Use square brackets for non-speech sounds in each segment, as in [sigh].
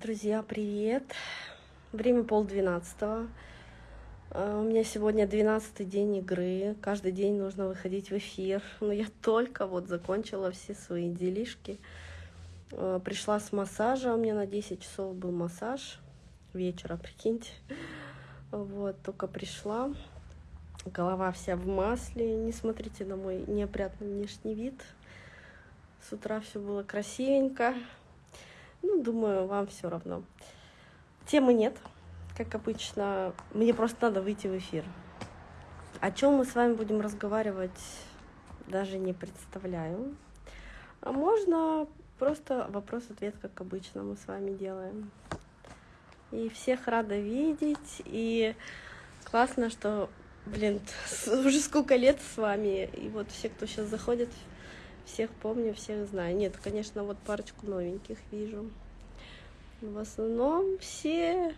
Друзья, привет! Время полдвенадцатого. А, у меня сегодня двенадцатый день игры. Каждый день нужно выходить в эфир. Но я только вот закончила все свои делишки. А, пришла с массажа. У меня на 10 часов был массаж вечера, прикиньте. Вот, только пришла. Голова вся в масле. Не смотрите на мой неопрятный внешний вид. С утра все было красивенько. Ну, думаю, вам все равно. Темы нет, как обычно. Мне просто надо выйти в эфир. О чем мы с вами будем разговаривать, даже не представляю. А можно просто вопрос-ответ, как обычно мы с вами делаем. И всех рада видеть. И классно, что, блин, уже сколько лет с вами. И вот все, кто сейчас заходит, всех помню, всех знаю. Нет, конечно, вот парочку новеньких вижу. В основном все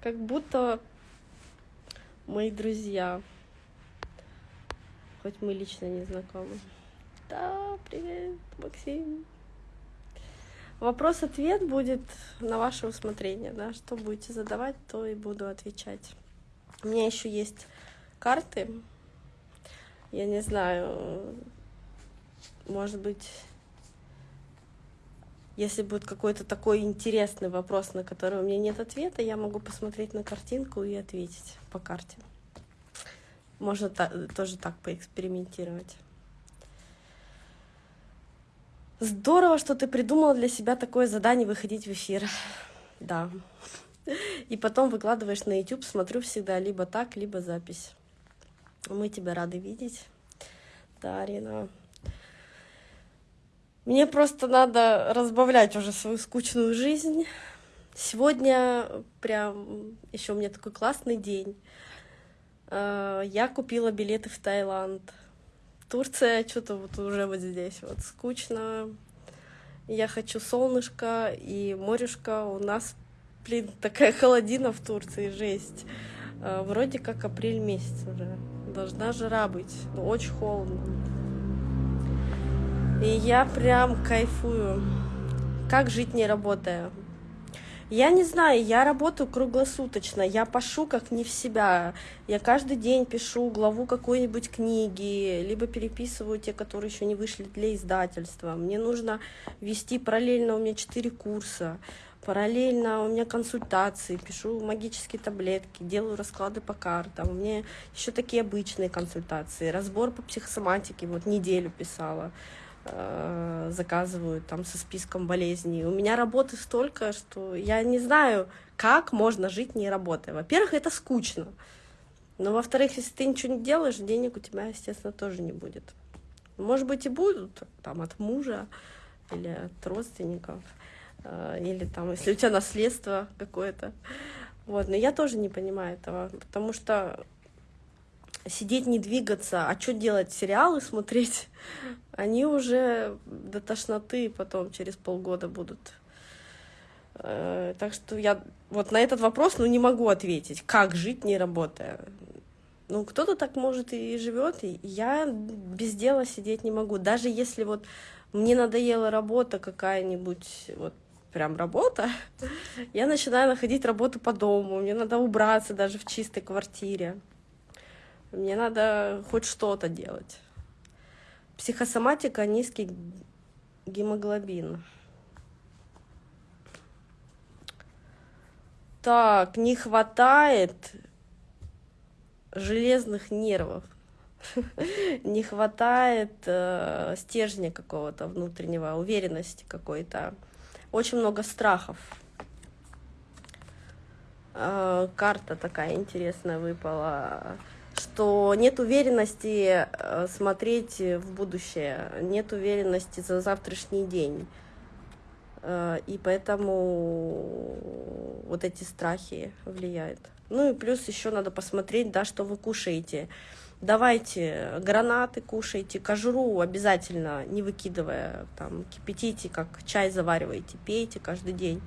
как будто мои друзья. Хоть мы лично не знакомы. Да, привет, Максим. Вопрос-ответ будет на ваше усмотрение, да, что будете задавать, то и буду отвечать. У меня еще есть карты. Я не знаю, может быть, если будет какой-то такой интересный вопрос, на который у меня нет ответа, я могу посмотреть на картинку и ответить по карте. Можно та тоже так поэкспериментировать. Здорово, что ты придумала для себя такое задание выходить в эфир. Да. И потом выкладываешь на YouTube, смотрю всегда либо так, либо запись. Мы тебя рады видеть. Да. Мне просто надо разбавлять уже свою скучную жизнь. Сегодня прям еще у меня такой классный день. А, я купила билеты в Таиланд. Турция что-то вот уже вот здесь вот скучно. Я хочу солнышко и морешко. У нас, блин, такая [laughs] холодина в Турции, жесть. А, вроде как апрель месяц уже. Должна жара быть. Но очень холодно. И я прям кайфую. Как жить не работая? Я не знаю, я работаю круглосуточно, я пишу как не в себя. Я каждый день пишу главу какой-нибудь книги, либо переписываю те, которые еще не вышли для издательства. Мне нужно вести параллельно, у меня четыре курса. Параллельно у меня консультации, пишу магические таблетки, делаю расклады по картам. У меня еще такие обычные консультации, разбор по психосоматике, вот неделю писала. Э, заказывают там со списком болезней. У меня работы столько, что я не знаю, как можно жить не работая. Во-первых, это скучно. Но во-вторых, если ты ничего не делаешь, денег у тебя, естественно, тоже не будет. Может быть, и будут там от мужа или от родственников, э, или там, если у тебя наследство какое-то. Вот, но я тоже не понимаю этого, потому что сидеть, не двигаться, а что делать, сериалы смотреть, они уже до тошноты потом через полгода будут. Э, так что я вот на этот вопрос, ну, не могу ответить, как жить, не работая. Ну, кто-то так может и живет, и я без дела сидеть не могу. Даже если вот мне надоела работа какая-нибудь, вот прям работа, [laughs] я начинаю находить работу по дому, мне надо убраться даже в чистой квартире. Мне надо хоть что-то делать. Психосоматика, низкий гемоглобин. Так, не хватает железных нервов. [laughs] Не хватает э, стержня какого-то внутреннего, уверенности какой-то. Очень много страхов. Э, карта такая интересная выпала что нет уверенности э, смотреть в будущее, нет уверенности за завтрашний день. Э, и поэтому вот эти страхи влияют. Ну и плюс еще надо посмотреть, да, что вы кушаете. Давайте гранаты кушайте, кожуру обязательно не выкидывая, там, кипятите, как чай завариваете, пейте каждый день,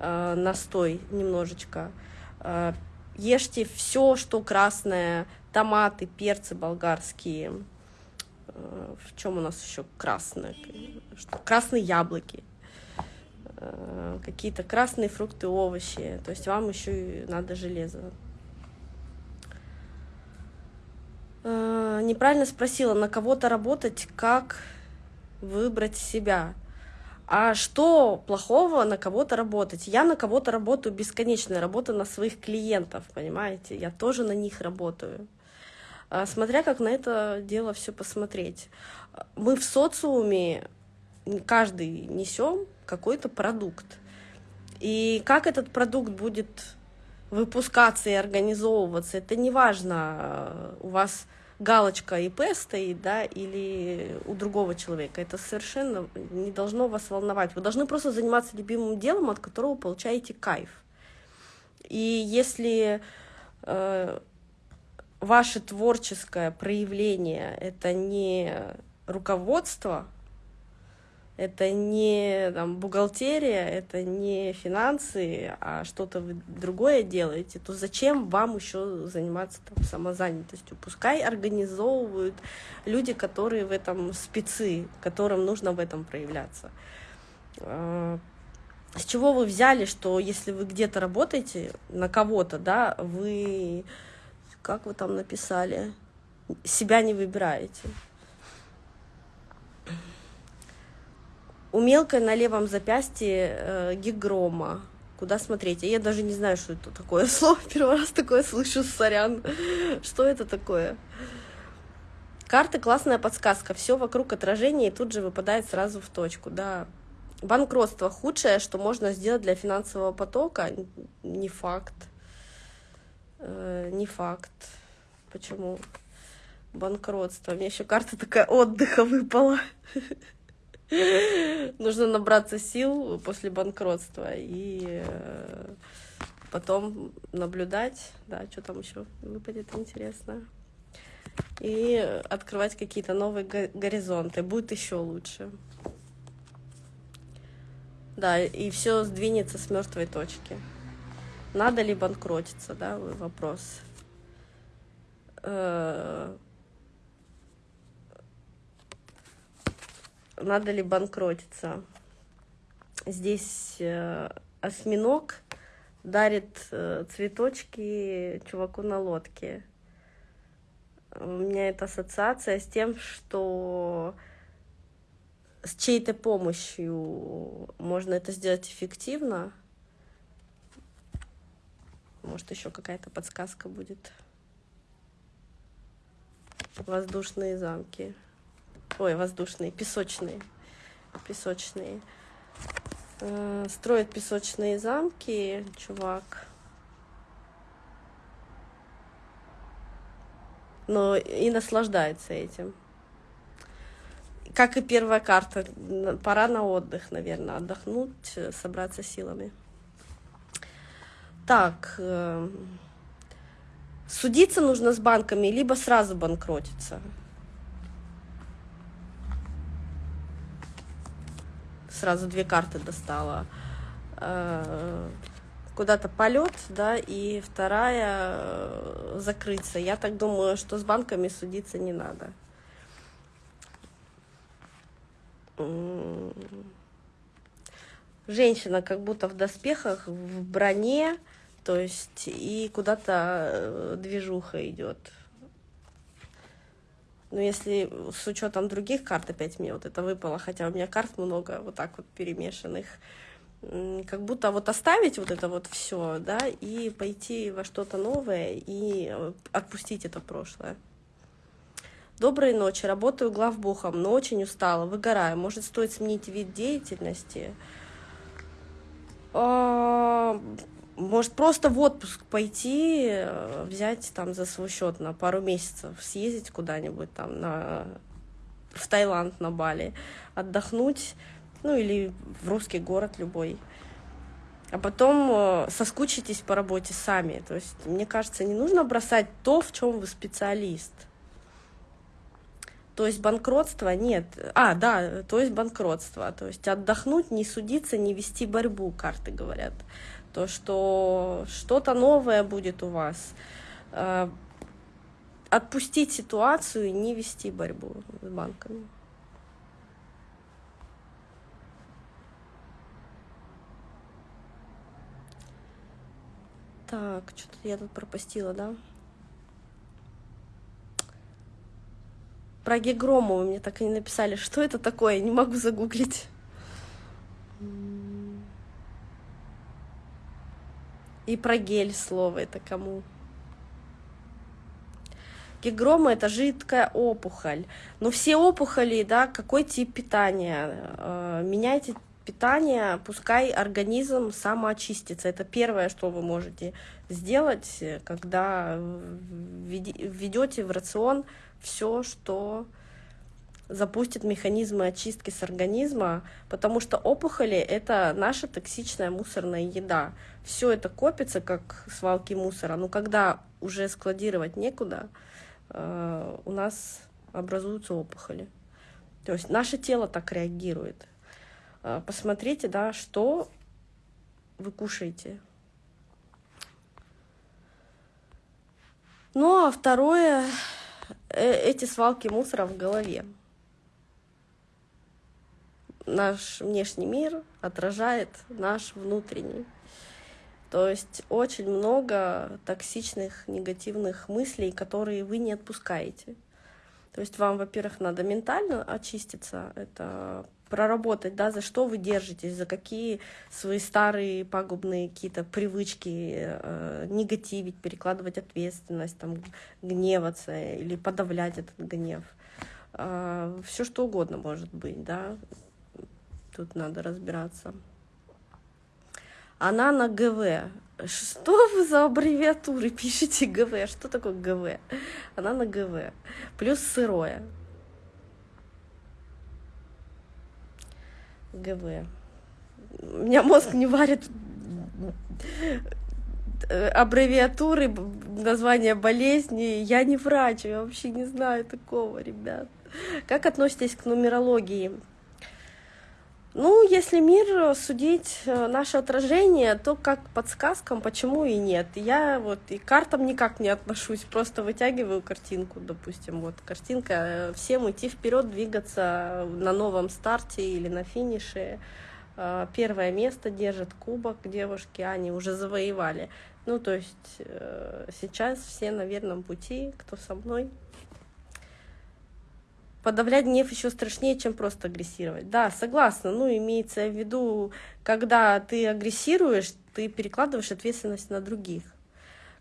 э, настой немножечко. Э, ешьте все, что красное, томаты, перцы болгарские. Э, в чем у нас еще красное? Красные яблоки. э, какие-то красные фрукты, овощи. То есть вам еще и надо железо. Э, неправильно спросила, на кого-то работать, как выбрать себя. А что плохого на кого-то работать? Я на кого-то работаю бесконечно, работаю на своих клиентов, понимаете? Я тоже на них работаю. А, смотря как на это дело все посмотреть. Мы в социуме каждый несем какой-то продукт. И как этот продукт будет выпускаться и организовываться, это не важно, у вас галочка ИП стоит, да, или у другого человека. Это совершенно не должно вас волновать. Вы должны просто заниматься любимым делом, от которого получаете кайф. И если э, ваше творческое проявление это не руководство, это не там, бухгалтерия, это не финансы, а что-то вы другое делаете, то зачем вам еще заниматься там, самозанятостью? Пускай организовывают люди, которые в этом спецы, которым нужно в этом проявляться. А, с чего вы взяли, что если вы где-то работаете на кого-то, да, вы, как вы там написали, себя не выбираете? У мелкой на левом запястье э, гигрома. Куда смотреть? Я даже не знаю, что это такое [laughs] слово. Первый раз такое слышу, сорян. Что это такое? Карты классная подсказка. Все вокруг отражения и тут же выпадает сразу в точку. Да. Банкротство худшее, что можно сделать для финансового потока. Не факт. Э, не факт. Почему? Банкротство. У меня еще карта такая отдыха выпала. [laughs] Нужно набраться сил после банкротства и э, потом наблюдать, да, что там еще выпадет интересно. И открывать какие-то новые горизонты. Будет еще лучше. Да, и все сдвинется с мертвой точки. Надо ли банкротиться, да, вопрос. Надо ли банкротиться. Здесь э, осьминог дарит э, цветочки чуваку на лодке. У меня это ассоциация с тем, что с чьей-то помощью можно это сделать эффективно. Может, еще какая-то подсказка будет. Воздушные замки ой, воздушные, песочные, песочные. Э, строит песочные замки, чувак. Но и наслаждается этим. Как и первая карта, пора на отдых, наверное, отдохнуть, собраться силами. Так, э, судиться нужно с банками, либо сразу банкротиться. Сразу две карты достала. Э, куда-то полет, да, и вторая э, закрыться. Я так думаю, что с банками судиться не надо. Женщина как будто в доспехах, в броне, то есть и куда-то э, движуха идет. Но если с учетом других карт, опять мне вот это выпало, хотя у меня карт много вот так вот перемешанных, как будто вот оставить вот это вот все, да, и пойти во что-то новое и э, отпустить это прошлое. Доброй ночи, работаю главбухом, но очень устала, выгораю. Может, стоит сменить вид деятельности? Может, просто в отпуск пойти, э, взять там за свой счет на пару месяцев, съездить куда-нибудь там на, в Таиланд, на Бали, отдохнуть, ну или в русский город любой. А потом э, соскучитесь по работе сами. То есть, мне кажется, не нужно бросать то, в чем вы специалист. То есть банкротство нет. А, да, то есть банкротство. То есть отдохнуть, не судиться, не вести борьбу, карты говорят то что что-то новое будет у вас. Э, отпустить ситуацию и не вести борьбу с банками. Так, что-то я тут пропустила, да? Про Гегрому вы мне так и не написали. Что это такое? Не могу загуглить. И про гель слово это кому? Гигрома это жидкая опухоль. Но все опухоли, да, какой тип питания? Э, меняйте питание, пускай организм самоочистится. Это первое, что вы можете сделать, когда введете в рацион все, что запустит механизмы очистки с организма, потому что опухоли — это наша токсичная мусорная еда. Все это копится, как свалки мусора, но когда уже складировать некуда, э, у нас образуются опухоли. То есть наше тело так реагирует. Э, посмотрите, да, что вы кушаете. Ну, а второе Э, эти свалки мусора в голове. Наш внешний мир отражает наш внутренний. То есть очень много токсичных, негативных мыслей, которые вы не отпускаете. То есть вам, во-первых, надо ментально очиститься, это проработать, да, за что вы держитесь, за какие свои старые пагубные какие-то привычки, э, негативить, перекладывать ответственность, там, гневаться или подавлять этот гнев. Э, все что угодно может быть, да, тут надо разбираться. Она на ГВ. Что вы за аббревиатуры пишете ГВ? Что такое ГВ? Она на ГВ. Плюс сырое. ГВ. У меня мозг не варит э, аббревиатуры, названия болезни. Я не врач, я вообще не знаю такого, ребят. Как относитесь к нумерологии? Ну, если мир судить э, наше отражение, то как подсказкам, почему и нет. Я вот и к картам никак не отношусь, просто вытягиваю картинку, допустим, вот картинка, э, всем идти вперед, двигаться на новом старте или на финише. Э, первое место держит кубок девушки, они уже завоевали. Ну, то есть сейчас все на верном пути, кто со мной. Подавлять гнев еще страшнее, чем просто агрессировать. Да, согласна. Ну, имеется в виду, когда ты агрессируешь, ты перекладываешь ответственность на других.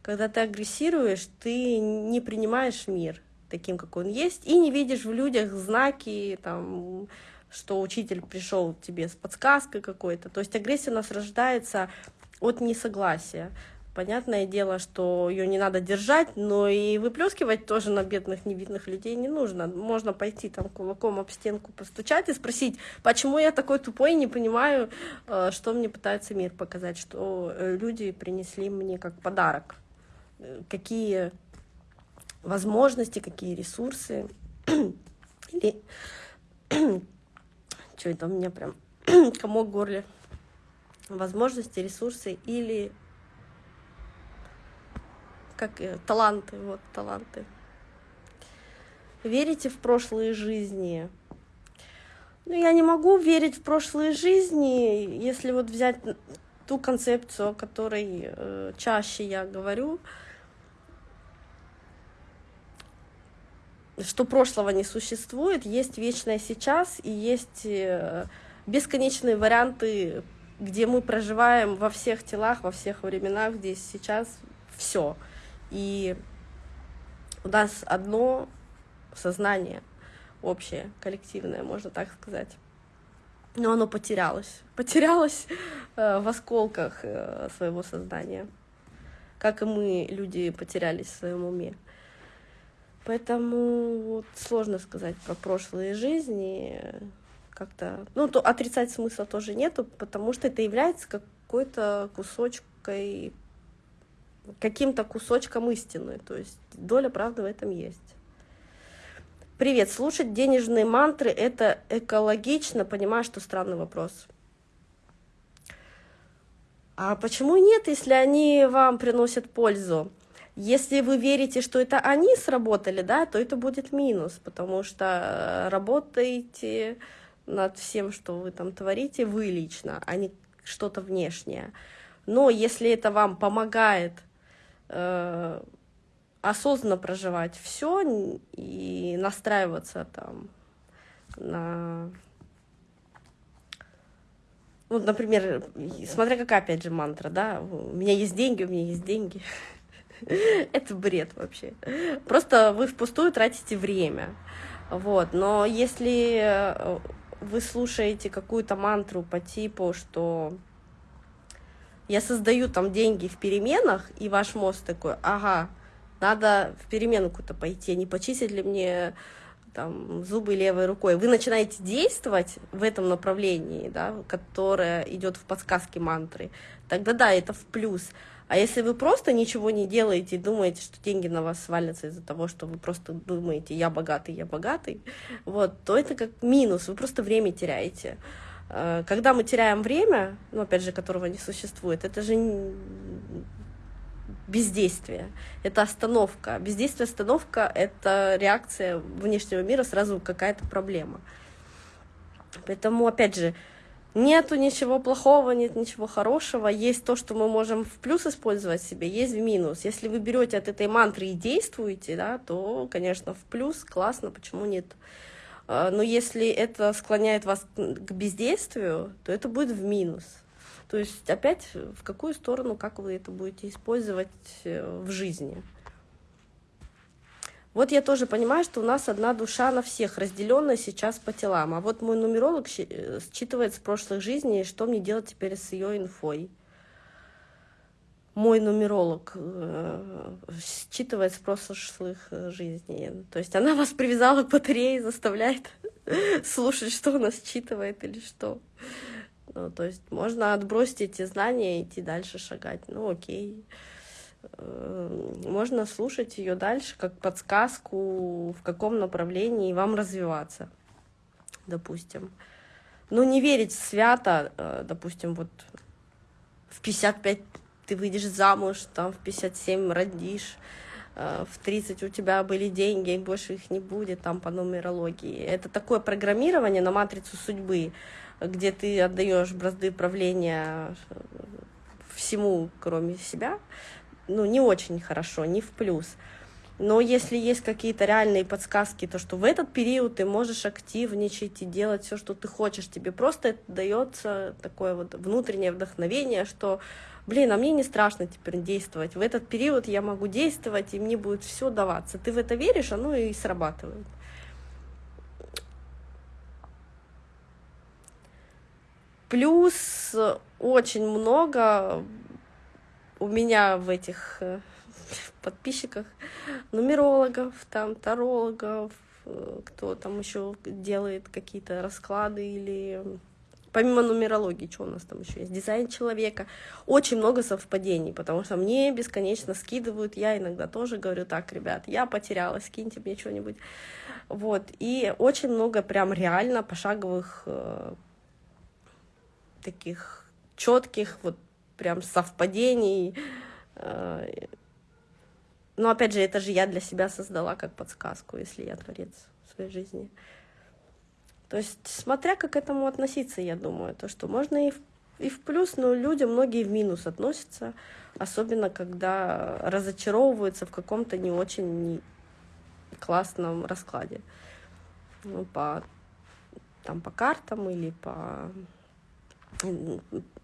Когда ты агрессируешь, ты не принимаешь мир таким, как он есть, и не видишь в людях знаки, там, что учитель пришел тебе с подсказкой какой-то. То есть агрессия у нас рождается от несогласия. Понятное дело, что ее не надо держать, но и выплескивать тоже на бедных невидных людей не нужно. Можно пойти там кулаком об стенку постучать и спросить, почему я такой тупой, не понимаю, э, что мне пытается мир показать, что э, люди принесли мне как подарок, э, какие возможности, какие ресурсы. [clears throat] Или [clears throat] что это у меня прям [clears throat] комок в горле. Возможности, ресурсы или как э, таланты, вот таланты. Верите в прошлые жизни? Ну, я не могу верить в прошлые жизни, если вот взять ту концепцию, о которой э, чаще я говорю, что прошлого не существует, есть вечное сейчас и есть э, бесконечные варианты, где мы проживаем во всех телах, во всех временах, здесь сейчас все. И у нас одно сознание общее, коллективное, можно так сказать. Но оно потерялось. Потерялось э, в осколках э, своего сознания. Как и мы, люди, потерялись в своем уме. Поэтому вот, сложно сказать про прошлые жизни. Как-то. Ну, то отрицать смысла тоже нету, потому что это является какой-то кусочкой каким-то кусочком истины. То есть доля правды в этом есть. Привет, слушать денежные мантры – это экологично? Понимаю, что странный вопрос. А почему нет, если они вам приносят пользу? Если вы верите, что это они сработали, да, то это будет минус, потому что работаете над всем, что вы там творите, вы лично, а не что-то внешнее. Но если это вам помогает э, осознанно проживать все и настраиваться там на... Ну, например, смотря какая, опять же, мантра, да, у меня есть деньги, у меня есть деньги. [laughs] Это бред вообще. Просто вы впустую тратите время. Вот. Но если вы слушаете какую-то мантру по типу, что я создаю там деньги в переменах, и ваш мозг такой, ага, надо в переменку-то пойти, не почистить ли мне там, зубы левой рукой. Вы начинаете действовать в этом направлении, да, которое идет в подсказке мантры, тогда да, это в плюс. А если вы просто ничего не делаете и думаете, что деньги на вас свалятся из-за того, что вы просто думаете, я богатый, я богатый, вот, то это как минус, вы просто время теряете. Э, когда мы теряем время, ну, опять же, которого не существует, это же бездействие, это остановка. Бездействие, остановка — это реакция внешнего мира, сразу какая-то проблема. Поэтому, опять же, нету ничего плохого, нет ничего хорошего, есть то, что мы можем в плюс использовать себе, есть в минус. Если вы берете от этой мантры и действуете, да, то, конечно, в плюс, классно, почему нет? А, но если это склоняет вас к бездействию, то это будет в минус. То есть опять в какую сторону, как вы это будете использовать э, в жизни. Вот я тоже понимаю, что у нас одна душа на всех, разделенная сейчас по телам. А вот мой нумеролог э, считывает с прошлых жизней, что мне делать теперь с ее инфой. Мой нумеролог э, считывает с прошлых жизней. То есть она вас привязала к батарее, заставляет [laughs] слушать, что она считывает или что. Ну, то есть можно отбросить эти знания и идти дальше шагать. Ну, окей. Э, можно слушать ее дальше как подсказку, в каком направлении вам развиваться, допустим. Ну, не верить свято, э, допустим, вот в 55 ты выйдешь замуж, там в 57 родишь, э, в 30 у тебя были деньги, и больше их не будет, там по нумерологии. Это такое программирование на матрицу судьбы где ты отдаешь бразды правления всему, кроме себя, ну, не очень хорошо, не в плюс. Но если есть какие-то реальные подсказки, то что в этот период ты можешь активничать и делать все, что ты хочешь, тебе просто дается такое вот внутреннее вдохновение, что, блин, а мне не страшно теперь действовать. В этот период я могу действовать, и мне будет все даваться. Ты в это веришь, оно и срабатывает. Плюс очень много у меня в этих э, [laughs] подписчиках нумерологов, там тарологов, э, кто там еще делает какие-то расклады или помимо нумерологии, что у нас там еще есть, дизайн человека, очень много совпадений, потому что мне бесконечно скидывают, я иногда тоже говорю, так, ребят, я потерялась, скиньте мне что-нибудь, вот, и очень много прям реально пошаговых э, таких четких вот прям совпадений. Э, но опять же, это же я для себя создала как подсказку, если я творец в своей жизни. То есть, смотря как к этому относиться, я думаю, то, что можно и в, и в плюс, но люди многие в минус относятся, особенно когда разочаровываются в каком-то не очень классном раскладе. Ну, по, там, по картам или по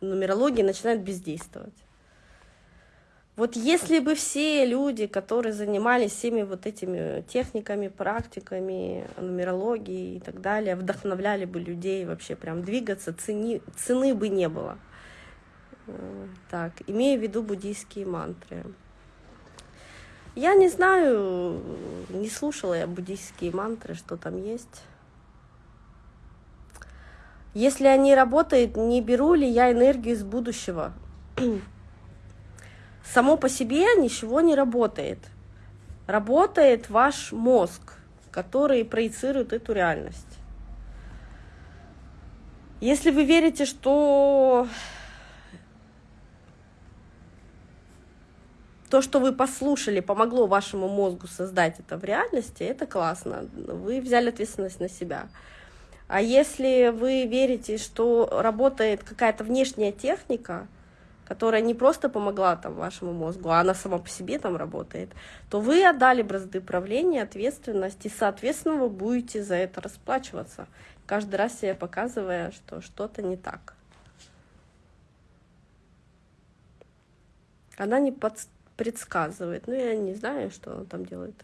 нумерология начинает бездействовать. Вот если бы все люди, которые занимались всеми вот этими техниками, практиками, нумерологией и так далее, вдохновляли бы людей вообще прям двигаться, цени, цены бы не было. Так, имея в виду буддийские мантры. Я не знаю, не слушала я буддийские мантры, что там есть. Если они работают, не беру ли я энергию из будущего? Само по себе ничего не работает. Работает ваш мозг, который проецирует эту реальность. Если вы верите, что то, что вы послушали, помогло вашему мозгу создать это в реальности, это классно. Вы взяли ответственность на себя. А если вы верите, что работает какая-то внешняя техника, которая не просто помогла там вашему мозгу, а она сама по себе там работает, то вы отдали бразды правления, ответственность, и, соответственно, вы будете за это расплачиваться, каждый раз себе показывая, что что-то не так. Она не под... предсказывает, ну, я не знаю, что она там делает.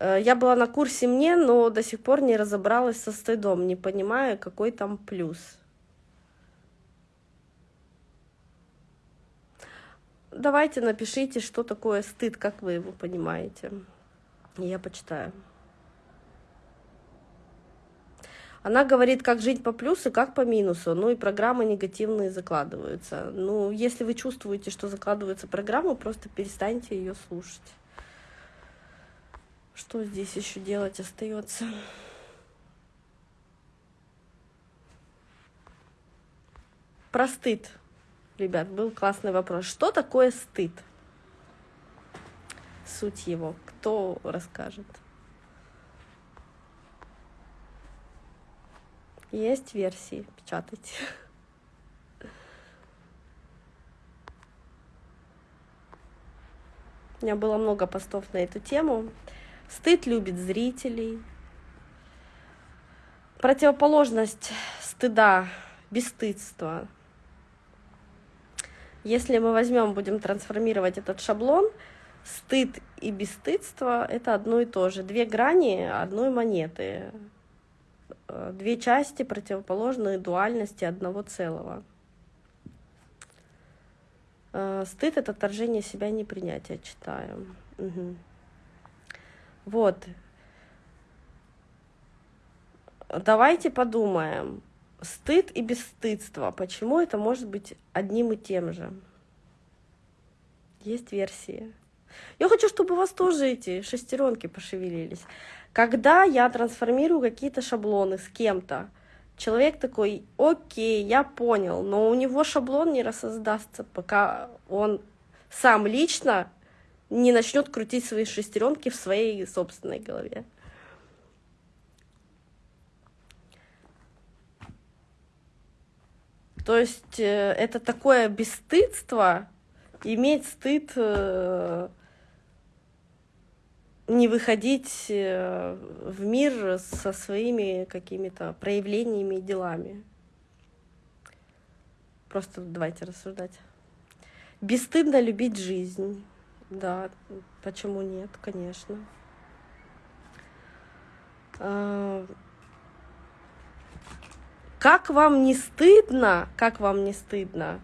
Я была на курсе мне, но до сих пор не разобралась со стыдом, не понимая, какой там плюс. Давайте напишите, что такое стыд, как вы его понимаете. Я почитаю. Она говорит, как жить по плюсу, как по минусу. Ну и программы негативные закладываются. Ну, если вы чувствуете, что закладывается программа, просто перестаньте ее слушать. Что здесь еще делать остается? Про стыд, ребят, был классный вопрос. Что такое стыд? Суть его. Кто расскажет? Есть версии, печатайте. У меня было много постов на эту тему. Стыд любит зрителей. Противоположность стыда – бесстыдство. Если мы возьмем, будем трансформировать этот шаблон, стыд и бесстыдство – это одно и то же. Две грани одной монеты. Две части противоположные дуальности одного целого. Э, стыд – это отторжение себя, непринятие, читаю. Угу. Вот. Давайте подумаем. Стыд и бесстыдство. Почему это может быть одним и тем же? Есть версии. Я хочу, чтобы у вас тоже эти шестеренки пошевелились. Когда я трансформирую какие-то шаблоны с кем-то, человек такой, окей, я понял, но у него шаблон не рассоздастся, пока он сам лично не начнет крутить свои шестеренки в своей собственной голове. То есть э, это такое бесстыдство, иметь стыд э, не выходить э, в мир со своими какими-то проявлениями и делами. Просто давайте рассуждать. Бесстыдно любить жизнь. Да, почему нет, конечно. А, как вам не стыдно, как вам не стыдно,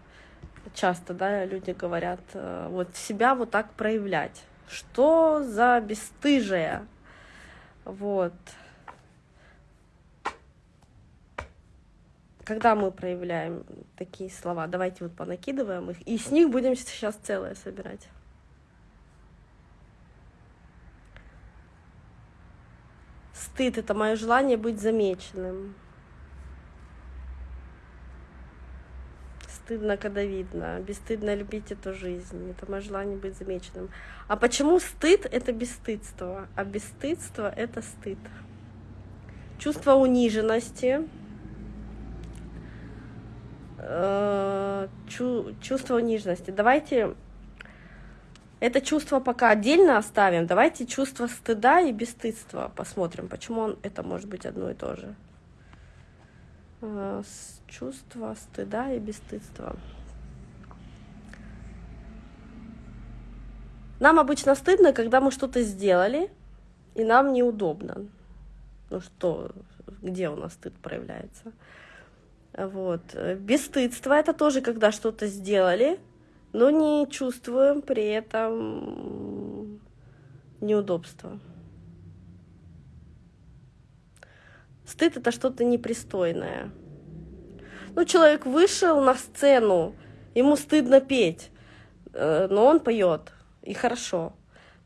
часто, да, люди говорят, э, вот себя вот так проявлять. Что за бесстыжие? Вот. Когда мы проявляем такие слова, давайте вот понакидываем их, и с них будем сейчас целое собирать. Стыд — это мое желание быть замеченным. Стыдно, когда видно. Бесстыдно любить эту жизнь. Это мое желание быть замеченным. А почему стыд — это бесстыдство, а бесстыдство — это стыд? Чувство униженности, э, чувство униженности. Давайте это чувство пока отдельно оставим. Давайте чувство стыда и бесстыдства посмотрим, почему он, это может быть одно и то же. Э, чувство стыда и бесстыдства. Нам обычно стыдно, когда мы что-то сделали, и нам неудобно. Ну что, где у нас стыд проявляется? Вот. Бесстыдство — это тоже, когда что-то сделали, но не чувствуем при этом неудобства. Стыд — это что-то непристойное. Ну, человек вышел на сцену, ему стыдно петь, э, но он поет, и хорошо.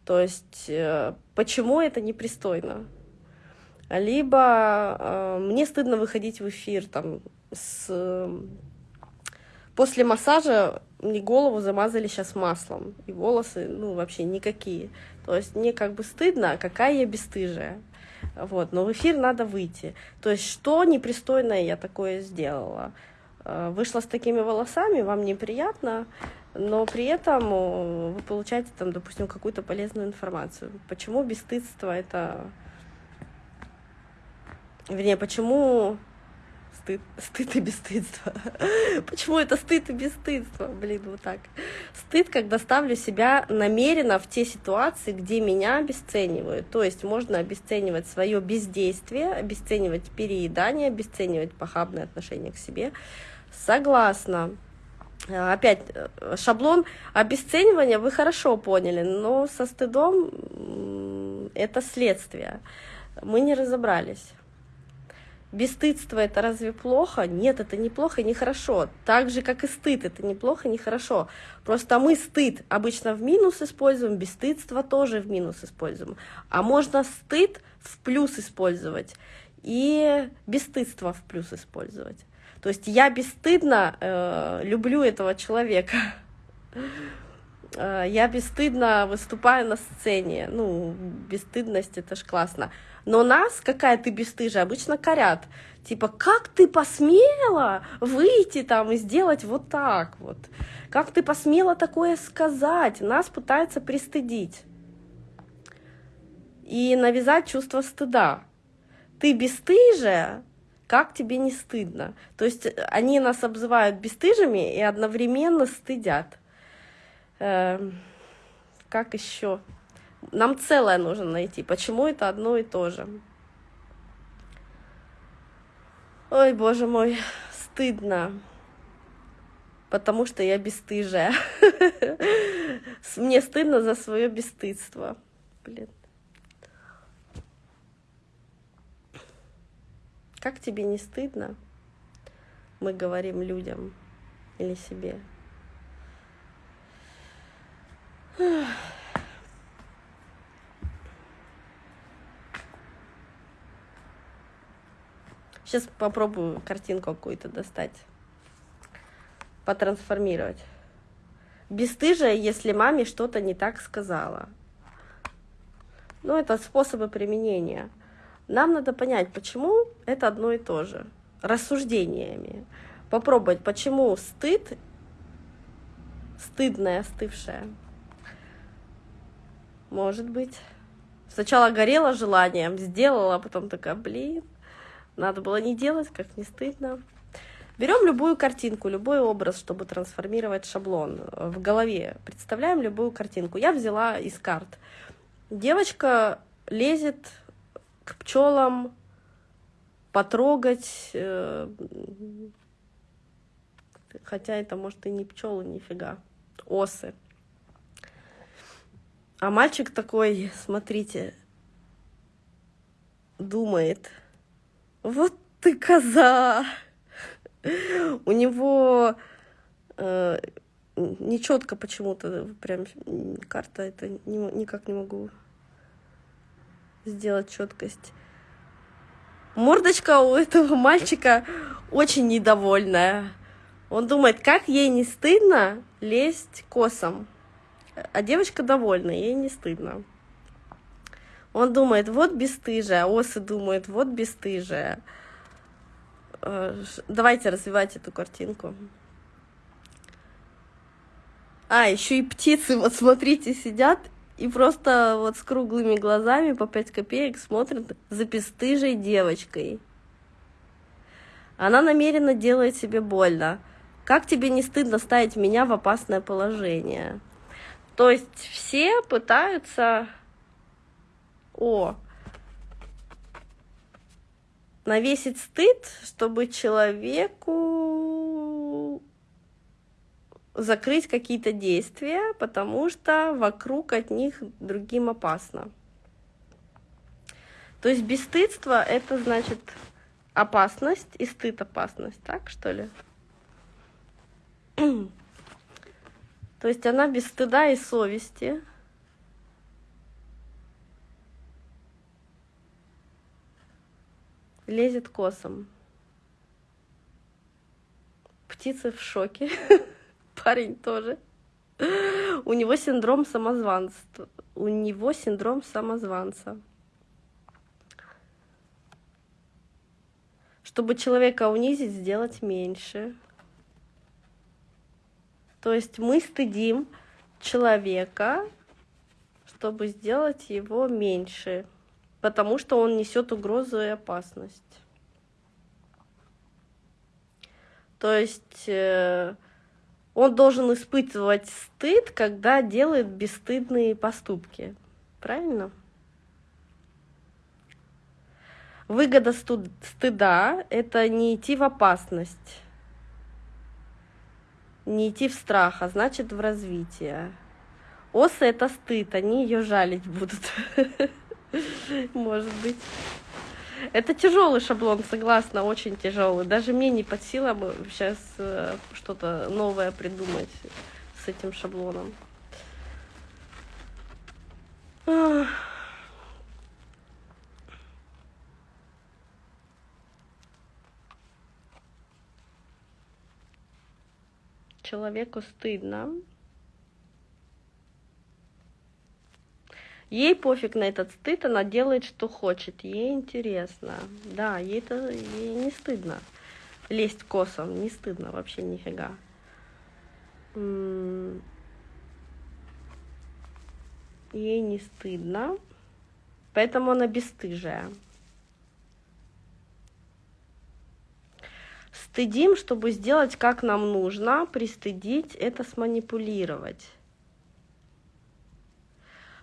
То есть, э, почему это непристойно? Либо э, мне стыдно выходить в эфир там с После массажа мне голову замазали сейчас маслом, и волосы, ну, вообще никакие. То есть мне как бы стыдно, а какая я бесстыжая. Вот, но в эфир надо выйти. То есть, что непристойное я такое сделала? Э, вышла с такими волосами, вам неприятно, но при этом э, вы получаете там, допустим, какую-то полезную информацию. Почему бесстыдство это... Вернее, почему стыд, стыд и бесстыдство. [laughs] Почему это стыд и бесстыдство? Блин, вот так. Стыд, когда ставлю себя намеренно в те ситуации, где меня обесценивают. То есть можно обесценивать свое бездействие, обесценивать переедание, обесценивать похабное отношение к себе. Согласна. Опять шаблон обесценивания вы хорошо поняли, но со стыдом это следствие. Мы не разобрались. Бесстыдство это разве плохо? Нет, это не плохо и не хорошо. Так же, как и стыд, это не плохо и не хорошо. Просто мы стыд обычно в минус используем, бесстыдство тоже в минус используем. А можно стыд в плюс использовать и бесстыдство в плюс использовать. То есть я бесстыдно э, люблю этого человека. Э, я бесстыдно выступаю на сцене. Ну, бесстыдность это ж классно. Но нас, какая ты бесстыжая, обычно корят. Типа, как ты посмела выйти там и сделать вот так вот? Как ты посмела такое сказать? Нас пытаются пристыдить. И навязать чувство стыда. Ты бесстыжая, как тебе не стыдно? То есть они нас обзывают бесстыжими и одновременно стыдят. Эм, как еще? Нам целое нужно найти. Почему это одно и то же? Ой, боже мой, стыдно. Потому что я бесстыжая. Мне стыдно за свое бесстыдство. Блин. Как тебе не стыдно? Мы говорим людям или себе. Сейчас попробую картинку какую-то достать, потрансформировать. Бестыжая, если маме что-то не так сказала. Ну, это способы применения. Нам надо понять, почему это одно и то же. Рассуждениями. Попробовать, почему стыд, стыдное, остывшее. Может быть. Сначала горело желанием, сделала, а потом такая, блин, надо было не делать, как не стыдно. Берем любую картинку, любой образ, чтобы трансформировать шаблон в голове. Представляем любую картинку. Я взяла из карт. Девочка лезет к пчелам потрогать, э, хотя это может и не пчелы, нифига, осы. А мальчик такой, смотрите, думает – вот ты коза! У него э, нечетко почему-то прям карта это не, никак не могу сделать четкость. Мордочка у этого мальчика очень недовольная. Он думает, как ей не стыдно лезть косом. А девочка довольна, ей не стыдно. Он думает, вот бесстыжая, осы думают, вот бесстыжая. Э, давайте развивать эту картинку. А, еще и птицы, вот смотрите, сидят и просто вот с круглыми глазами по 5 копеек смотрят за бесстыжей девочкой. Она намеренно делает себе больно. Как тебе не стыдно ставить меня в опасное положение? То есть все пытаются о, навесить стыд, чтобы человеку закрыть какие-то действия, потому что вокруг от них другим опасно. То есть бесстыдство — это значит опасность и стыд — опасность, так что ли? [clears throat] То есть она без стыда и совести — лезет косом. Птицы в шоке. [laughs] Парень тоже. У него синдром самозванца. У него синдром самозванца. Чтобы человека унизить, сделать меньше. То есть мы стыдим человека, чтобы сделать его меньше, потому что он несет угрозу и опасность. То есть э, он должен испытывать стыд, когда делает бесстыдные поступки. Правильно? Выгода стыда — это не идти в опасность, не идти в страх, а значит в развитие. Осы — это стыд, они ее жалить будут. [laughs] Может быть. Это тяжелый шаблон, согласна, очень тяжелый. Даже мне не под силам сейчас э, что-то новое придумать с этим шаблоном. Человеку стыдно. Ей пофиг на этот стыд, она делает, что хочет. Ей интересно. Да, ей это ей не стыдно. Лезть косом, не стыдно вообще нифига. Ей не стыдно. Поэтому она бесстыжая. Стыдим, чтобы сделать, как нам нужно. Пристыдить — это сманипулировать.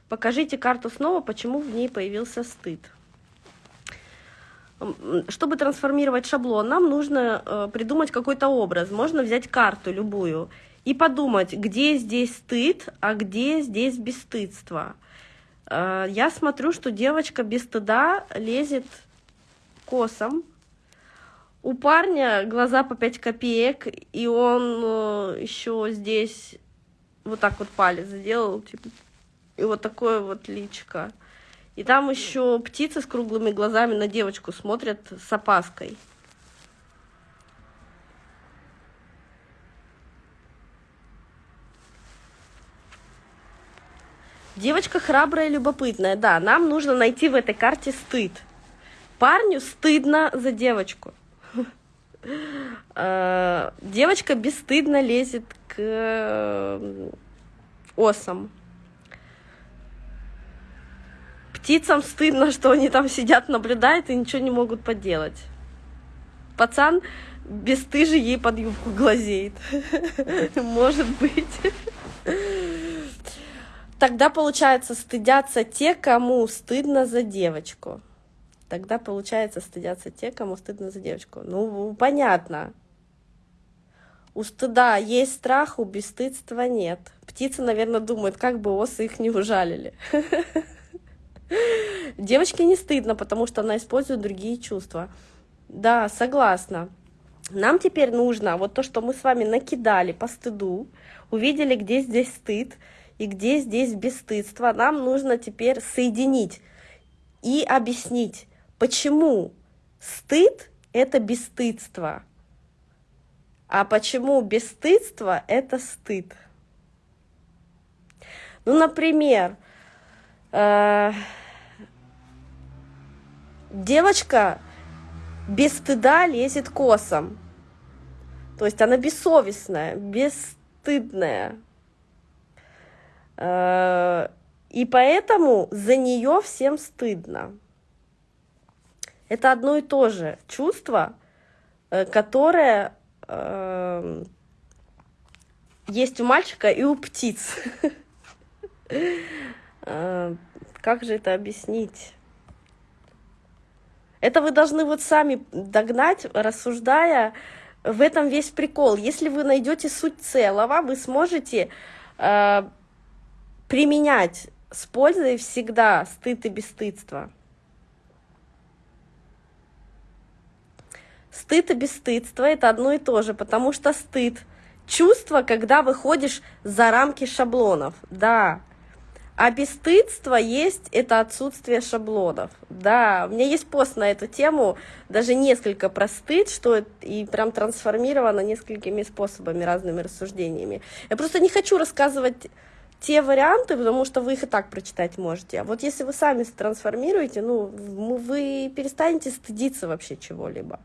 Покажите карту снова, почему в ней появился стыд. Чтобы трансформировать шаблон, нам нужно э, придумать какой-то образ. Можно взять карту любую и подумать, где здесь стыд, а где здесь бесстыдство. Э, я смотрю, что девочка без стыда лезет косом. У парня глаза по 5 копеек, и он э, еще здесь вот так вот палец сделал, типа и вот такое вот личко. И там еще птицы с круглыми глазами на девочку смотрят с опаской. Девочка храбрая и любопытная, да, нам нужно найти в этой карте стыд. Парню стыдно за девочку. [laughs] Э, девочка бесстыдно лезет к э, осам. Птицам стыдно, что они там сидят, наблюдают и ничего не могут поделать. Пацан бесстыжий ей под юбку глазеет. [laughs] Может быть. Тогда, получается, стыдятся те, кому стыдно за девочку. Тогда, получается, стыдятся те, кому стыдно за девочку. Ну, понятно. У стыда есть страх, у бесстыдства нет. Птицы, наверное, думают, как бы осы их не ужалили. [laughs] Девочке не стыдно, потому что она использует другие чувства. Да, согласна. Нам теперь нужно вот то, что мы с вами накидали по стыду, увидели, где здесь стыд и где здесь бесстыдство. Нам нужно теперь соединить и объяснить, почему стыд — это бесстыдство, а почему бесстыдство — это стыд. Ну, например, э девочка без стыда лезет косом. То есть она бессовестная, бесстыдная. Э, и поэтому за нее всем стыдно. Это одно и то же чувство, э, которое э, есть у мальчика и у птиц. [laughs] Как же это объяснить? Это вы должны вот сами догнать, рассуждая. В этом весь прикол. Если вы найдете суть целого, вы сможете э, применять с пользой всегда стыд и бесстыдство. Стыд и бесстыдство – это одно и то же, потому что стыд – чувство, когда выходишь за рамки шаблонов. Да, а бесстыдство есть это отсутствие шаблонов. Да, у меня есть пост на эту тему, даже несколько про стыд, что и прям трансформировано несколькими способами, разными рассуждениями. Я просто не хочу рассказывать те варианты, потому что вы их и так прочитать можете. А вот если вы сами трансформируете, ну, вы перестанете стыдиться вообще чего-либо.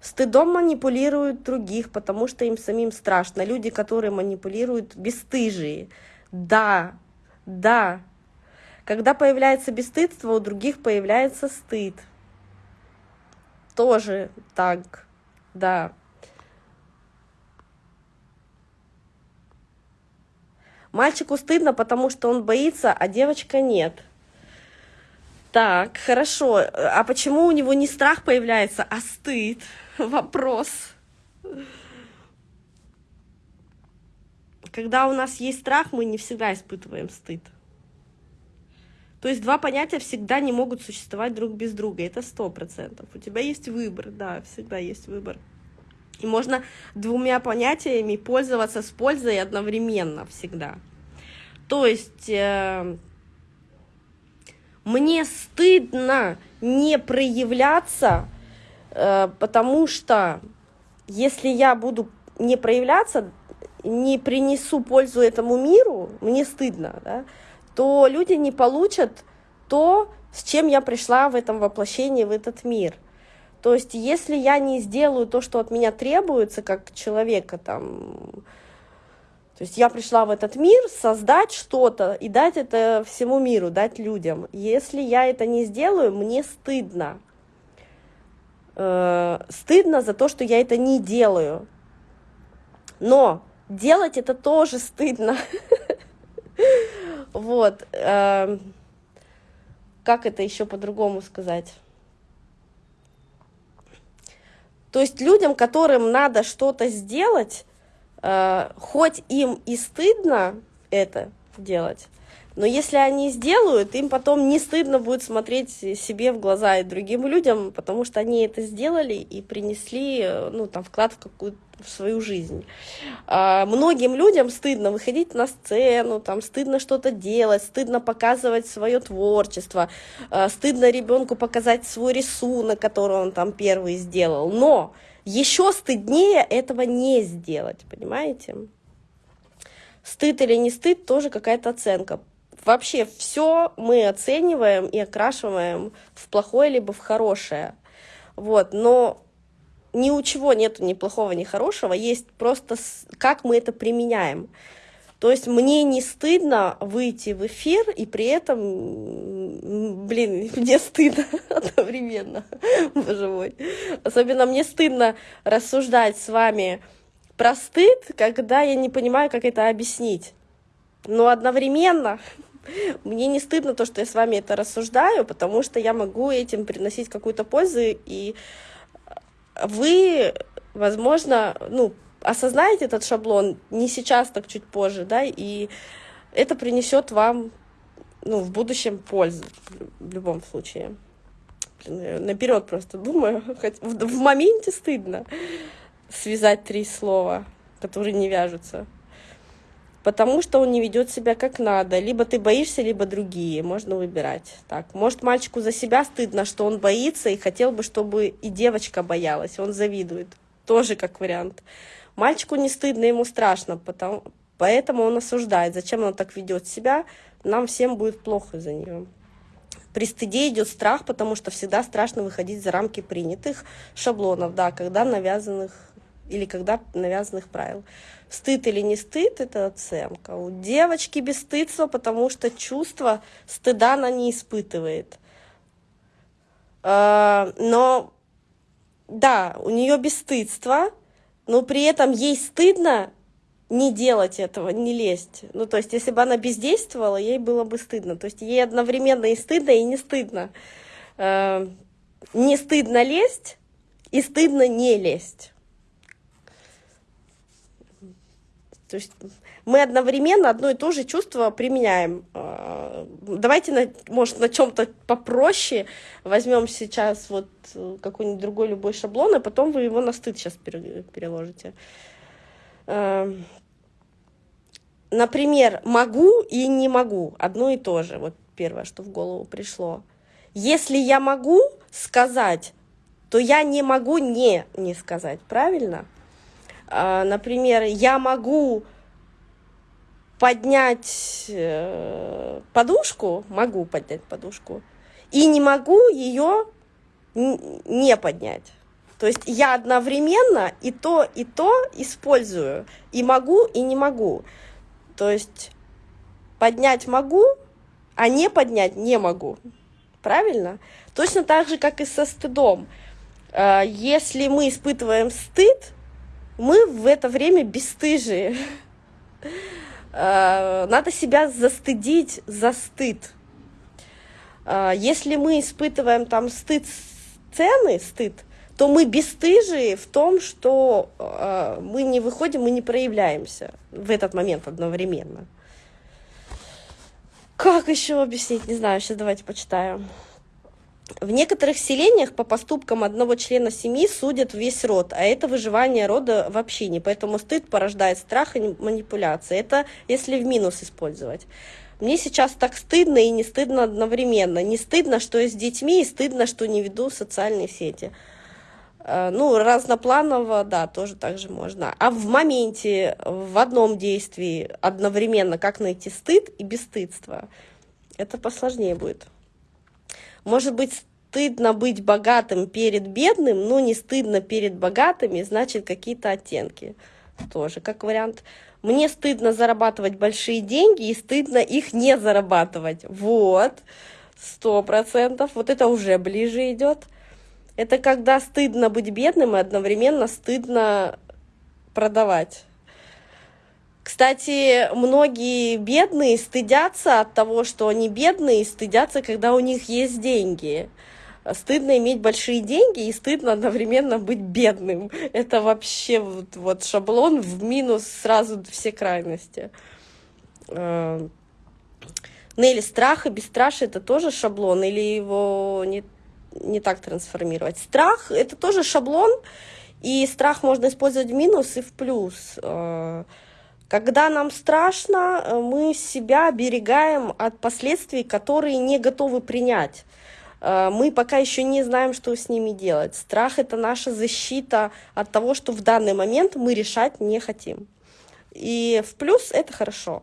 Стыдом манипулируют других, потому что им самим страшно. Люди, которые манипулируют, бесстыжие. Да, да. Когда появляется бесстыдство, у других появляется стыд. Тоже так, да. Мальчику стыдно, потому что он боится, а девочка нет. Так, хорошо. А почему у него не страх появляется, а стыд? [laughs] Вопрос. Когда у нас есть страх, мы не всегда испытываем стыд. То есть два понятия всегда не могут существовать друг без друга. Это сто процентов. У тебя есть выбор, да, всегда есть выбор. И можно двумя понятиями пользоваться с пользой одновременно всегда. То есть э, мне стыдно не проявляться, э, потому что если я буду не проявляться, не принесу пользу этому миру, мне стыдно, да, то люди не получат то, с чем я пришла в этом воплощении, в этот мир. То есть, если я не сделаю то, что от меня требуется, как человека, там, то есть я пришла в этот мир создать что-то и дать это всему миру, дать людям. Если я это не сделаю, мне стыдно. Э, стыдно за то, что я это не делаю. Но делать это тоже стыдно. Вот. Эм, как это еще по-другому сказать? То есть людям, которым надо что-то сделать, э, хоть им и стыдно это делать, но если они сделают, им потом не стыдно будет смотреть себе в глаза и другим людям, потому что они это сделали и принесли, э, ну, там, вклад в какую-то в свою жизнь. А, многим людям стыдно выходить на сцену, там, стыдно что-то делать, стыдно показывать свое творчество, а, стыдно ребенку показать свой рисунок, который он там первый сделал. Но еще стыднее этого не сделать, понимаете? Стыд или не стыд, тоже какая-то оценка вообще все мы оцениваем и окрашиваем в плохое либо в хорошее. Вот, но ни у чего нету ни плохого, ни хорошего, есть просто как мы это применяем. То есть мне не стыдно выйти в эфир, и при этом, блин, [laughs] мне стыдно [laughs] одновременно, боже мой. Особенно мне стыдно рассуждать с вами про стыд, когда я не понимаю, как это объяснить. Но одновременно [laughs] мне не стыдно то, что я с вами это рассуждаю, потому что я могу этим приносить какую-то пользу, и вы, возможно, ну, осознаете этот шаблон не сейчас, так чуть позже, да, и это принесет вам, ну, в будущем пользу в любом случае. наперед просто думаю, [laughs] хоть в, в моменте стыдно связать три слова, которые не вяжутся потому что он не ведет себя как надо. Либо ты боишься, либо другие. Можно выбирать. Так, может, мальчику за себя стыдно, что он боится и хотел бы, чтобы и девочка боялась. Он завидует. Тоже как вариант. Мальчику не стыдно, ему страшно, потому, поэтому он осуждает. Зачем он так ведет себя? Нам всем будет плохо за нее. При стыде идет страх, потому что всегда страшно выходить за рамки принятых шаблонов, да, когда навязанных или когда навязанных правил. Стыд или не стыд – это оценка. У девочки бесстыдство, потому что чувство стыда она не испытывает. А, но, да, у нее бесстыдство, но при этом ей стыдно не делать этого, не лезть. Ну, то есть, если бы она бездействовала, ей было бы стыдно. То есть, ей одновременно и стыдно, и не стыдно. А, не стыдно лезть, и стыдно не лезть. То есть мы одновременно одно и то же чувство применяем. А, давайте, на, может, на чем-то попроще возьмем сейчас вот э, какой-нибудь другой любой шаблон, и потом вы его на стыд сейчас переложите. А, например, могу и не могу, одно и то же, вот первое, что в голову пришло. Если я могу сказать, то я не могу не не сказать, правильно? А, например, я могу поднять э, подушку, могу поднять подушку, и не могу ее не поднять. То есть я одновременно и то, и то использую. И могу, и не могу. То есть поднять могу, а не поднять не могу. Правильно? Точно так же, как и со стыдом. А, если мы испытываем стыд, мы в это время бесстыжие. А, надо себя застыдить за стыд. А, если мы испытываем там стыд сцены, стыд, то мы бесстыжие в том, что мы не выходим, мы не проявляемся в этот момент одновременно. Как еще объяснить? Не знаю, сейчас давайте почитаю. В некоторых селениях по поступкам одного члена семьи судят весь род, а это выживание рода в общине, поэтому стыд порождает страх и манипуляции. Это если в минус использовать. Мне сейчас так стыдно и не стыдно одновременно. Не стыдно, что я с детьми, и стыдно, что не веду социальные сети. А, ну, разнопланово, да, тоже так же можно. А в моменте, в одном действии одновременно, как найти стыд и бесстыдство, это посложнее будет. Может быть, стыдно быть богатым перед бедным, но не стыдно перед богатыми, значит, какие-то оттенки. Тоже как вариант. Мне стыдно зарабатывать большие деньги и стыдно их не зарабатывать. Вот, сто процентов. Вот это уже ближе идет. Это когда стыдно быть бедным и одновременно стыдно продавать. Кстати, многие бедные стыдятся от того, что они бедные, стыдятся, когда у них есть деньги. Стыдно иметь большие деньги и стыдно одновременно быть бедным. Это вообще вот, вот шаблон в минус сразу все крайности. Э, Нелли, страх и бесстрашие – это тоже шаблон или его не, не так трансформировать? Страх – это тоже шаблон, и страх можно использовать в минус и в плюс. Когда нам страшно, э, мы себя оберегаем от последствий, которые не готовы принять. Э, мы пока еще не знаем, что с ними делать. Страх – это наша защита от того, что в данный момент мы решать не хотим. И в плюс это хорошо.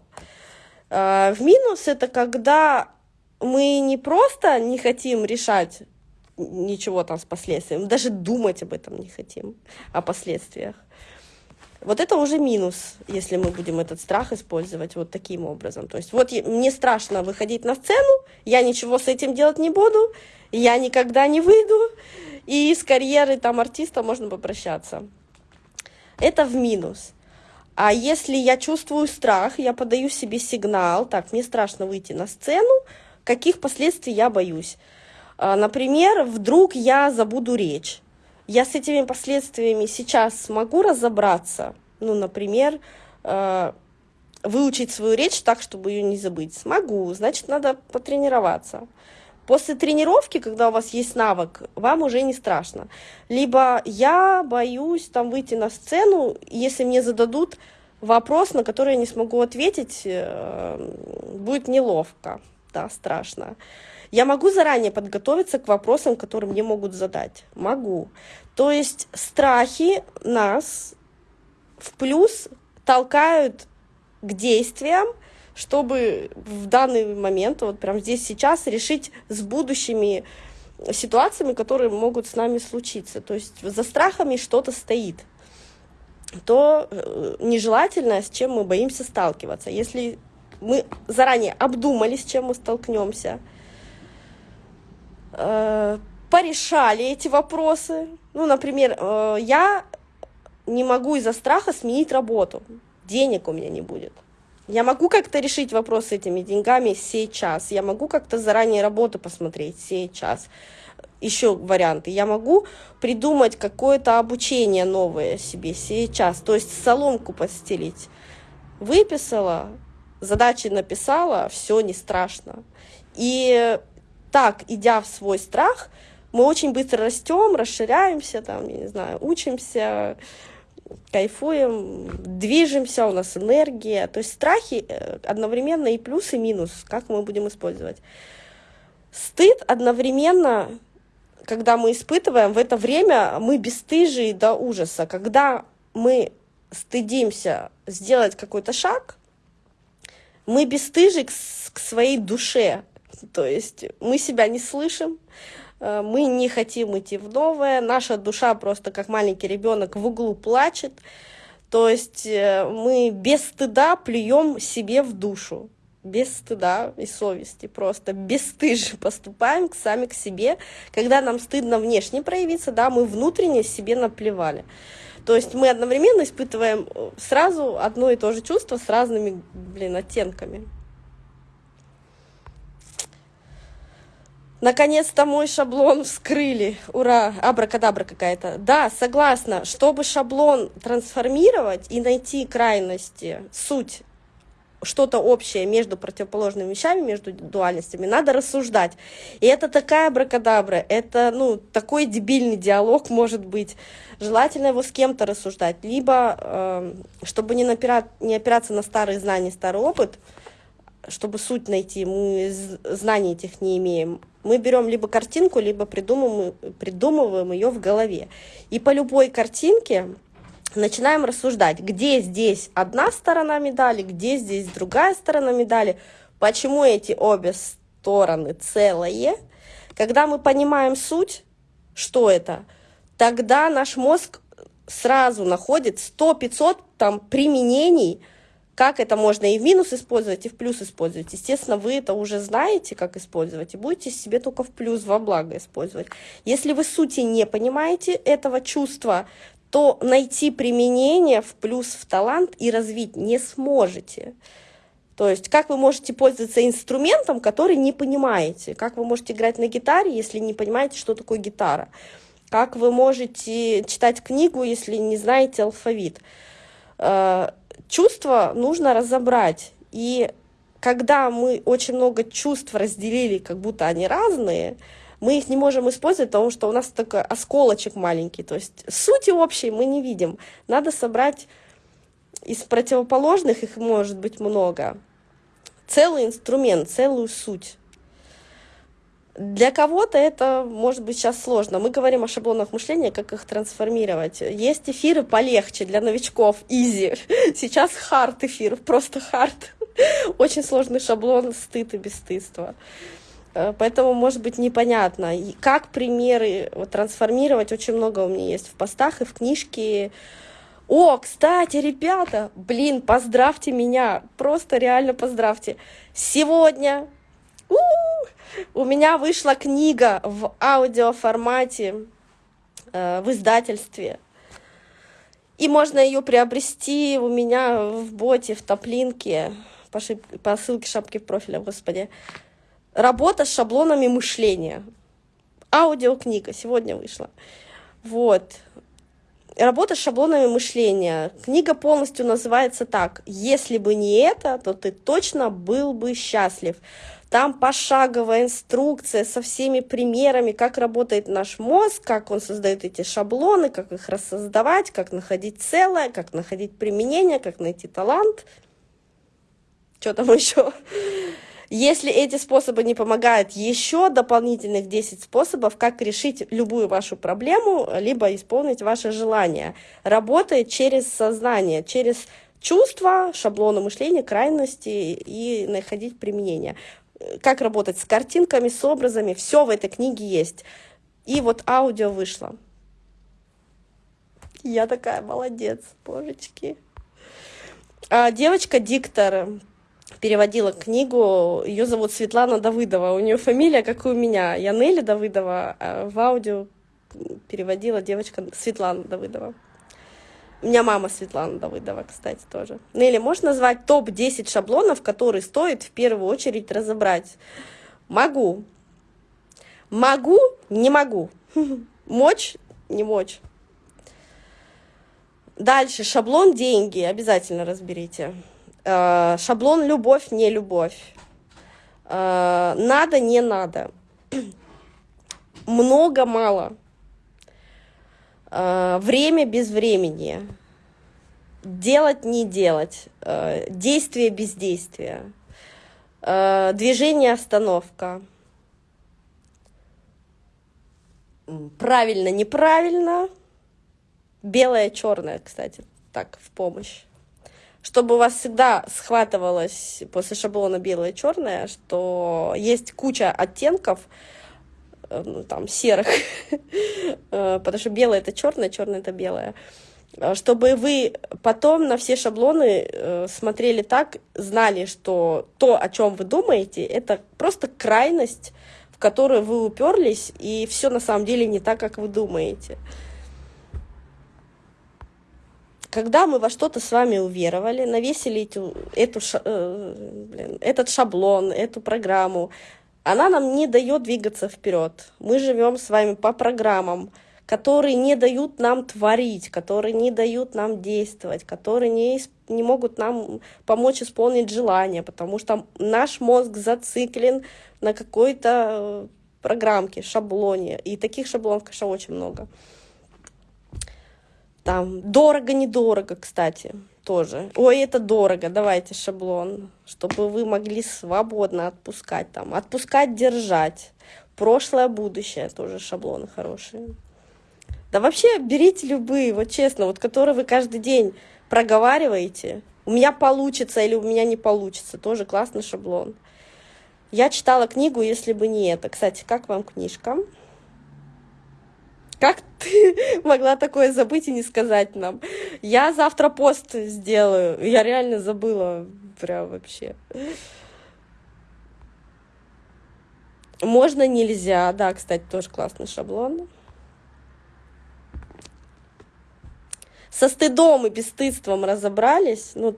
Э, в минус это когда мы не просто не хотим решать ничего там с последствиями, даже думать об этом не хотим, о последствиях. Вот это уже минус, если мы будем этот страх использовать вот таким образом. То есть вот мне страшно выходить на сцену, я ничего с этим делать не буду, я никогда не выйду, и с карьеры там артиста можно попрощаться. Это в минус. А если я чувствую страх, я подаю себе сигнал, так, мне страшно выйти на сцену, каких последствий я боюсь? А, например, вдруг я забуду речь я с этими последствиями сейчас смогу разобраться, ну, например, э, выучить свою речь так, чтобы ее не забыть. Смогу, значит, надо потренироваться. После тренировки, когда у вас есть навык, вам уже не страшно. Либо я боюсь там выйти на сцену, если мне зададут вопрос, на который я не смогу ответить, э, будет неловко, да, страшно. Я могу заранее подготовиться к вопросам, которые мне могут задать. Могу. То есть страхи нас в плюс толкают к действиям, чтобы в данный момент, вот прямо здесь сейчас, решить с будущими ситуациями, которые могут с нами случиться. То есть за страхами что-то стоит то э, нежелательно, с чем мы боимся сталкиваться. Если мы заранее обдумали, с чем мы столкнемся, порешали эти вопросы. Ну, например, э, я не могу из-за страха сменить работу. Денег у меня не будет. Я могу как-то решить вопрос с этими деньгами сейчас. Я могу как-то заранее работу посмотреть сейчас. Еще варианты. Я могу придумать какое-то обучение новое себе сейчас. То есть соломку постелить. Выписала, задачи написала, все не страшно. И так, идя в свой страх, мы очень быстро растем, расширяемся, там, я не знаю, учимся, кайфуем, движемся, у нас энергия. То есть страхи э, одновременно и плюс, и минус, как мы будем использовать. Стыд одновременно, когда мы испытываем, в это время мы бесстыжие до ужаса. Когда мы стыдимся сделать какой-то шаг, мы бесстыжи к, к своей душе, то есть мы себя не слышим, э, мы не хотим идти в новое, наша душа просто как маленький ребенок в углу плачет, то есть э, мы без стыда плюем себе в душу, без стыда и совести, просто бесстыже [laughs] поступаем сами к себе. Когда нам стыдно внешне проявиться, да, мы внутренне себе наплевали. То есть мы одновременно испытываем э, сразу одно и то же чувство с разными, блин, оттенками. Наконец-то мой шаблон вскрыли. Ура, абракадабра какая-то. Да, согласна. Чтобы шаблон трансформировать и найти крайности, суть, что-то общее между противоположными вещами, между дуальностями, надо рассуждать. И это такая абракадабра, это, ну, такой дебильный диалог может быть. Желательно его с кем-то рассуждать. Либо, э, чтобы не, напирать, не опираться на старые знания, старый опыт, чтобы суть найти, мы знаний этих не имеем мы берем либо картинку, либо придумываем, придумываем ее в голове. И по любой картинке начинаем рассуждать, где здесь одна сторона медали, где здесь другая сторона медали, почему эти обе стороны целые. Когда мы понимаем суть, что это, тогда наш мозг сразу находит 100-500 там применений, как это можно и в минус использовать, и в плюс использовать. Естественно, вы это уже знаете, как использовать, и будете себе только в плюс, во благо использовать. Если вы сути не понимаете этого чувства, то найти применение в плюс в талант и развить не сможете. То есть, как вы можете пользоваться инструментом, который не понимаете? Как вы можете играть на гитаре, если не понимаете, что такое гитара? Как вы можете читать книгу, если не знаете алфавит? Чувства нужно разобрать. И когда мы очень много чувств разделили, как будто они разные, мы их не можем использовать, потому что у нас такой осколочек маленький. То есть сути общей мы не видим. Надо собрать из противоположных, их может быть много, целый инструмент, целую суть. Для кого-то это может быть сейчас сложно. Мы говорим о шаблонах мышления, как их трансформировать. Есть эфиры полегче для новичков, easy. [laughs] Сейчас hard эфир, просто hard. [laughs] Очень сложный шаблон стыд и бесстыдство. Э, поэтому может быть непонятно. И как примеры вот, трансформировать, очень много у меня есть в постах и в книжке. О, кстати, ребята, блин, поздравьте меня, просто реально поздравьте. Сегодня у, -у, -у у меня вышла книга в аудиоформате э, в издательстве. И можно ее приобрести у меня в боте, в топлинке, по, шип... по ссылке шапки профиля, господи. Работа с шаблонами мышления. Аудиокнига сегодня вышла. Вот. Работа с шаблонами мышления. Книга полностью называется так. Если бы не это, то ты точно был бы счастлив. Там пошаговая инструкция со всеми примерами, как работает наш мозг, как он создает эти шаблоны, как их рассоздавать, как находить целое, как находить применение, как найти талант. Что там [laughs] еще? Если эти способы не помогают, еще дополнительных 10 способов, как решить любую вашу проблему, либо исполнить ваше желание. Работает через сознание, через чувства, шаблоны мышления, крайности и находить применение как работать с картинками, с образами, все в этой книге есть. И вот аудио вышло. Я такая молодец, божечки. А девочка-диктор переводила книгу, ее зовут Светлана Давыдова, у нее фамилия, как и у меня, я Нелли Давыдова, а в аудио переводила девочка Светлана Давыдова. У меня мама Светлана Давыдова, кстати, тоже. Нелли, можешь назвать топ-10 шаблонов, которые стоит в первую очередь разобрать? Могу. Могу, не могу. [laughs] Мочь, не мочь. Дальше, шаблон деньги, обязательно разберите. Э, шаблон любовь, не любовь. Э, надо, не надо. [clears throat] Много, мало. Э, время без времени, делать, не делать, э, действие, бездействие, э, движение, остановка, правильно, неправильно, белое, черное, кстати, так, в помощь. Чтобы у вас всегда схватывалось после шаблона белое, черное, что есть куча оттенков, там, серых, [laughs] э, потому что белое это черное, черное это белое, чтобы вы потом на все шаблоны смотрели так, знали, что то, о чем вы думаете, это просто крайность, в которую вы уперлись, и все на самом деле не так, как вы думаете. Когда мы во что-то с вами уверовали, навесили эту, эту, э, блин, этот шаблон, эту программу, она нам не дает двигаться вперед. Мы живем с вами по программам, которые не дают нам творить, которые не дают нам действовать, которые не, не могут нам помочь исполнить желание, потому что наш мозг зациклен на какой-то э, программке, шаблоне. И таких шаблонов, конечно, очень много. Там дорого-недорого, кстати, тоже. Ой, это дорого, давайте шаблон, чтобы вы могли свободно отпускать там. Отпускать, держать. Прошлое, будущее, тоже шаблоны хорошие. Да вообще берите любые, вот честно, вот которые вы каждый день проговариваете. У меня получится или у меня не получится. Тоже классный шаблон. Я читала книгу, если бы не это. Кстати, как вам книжка? Как ты [laughs] могла такое забыть и не сказать нам? Я завтра пост сделаю. Я реально забыла. Прям вообще. Можно, нельзя. Да, кстати, тоже классный шаблон. Со стыдом и бесстыдством разобрались. Ну,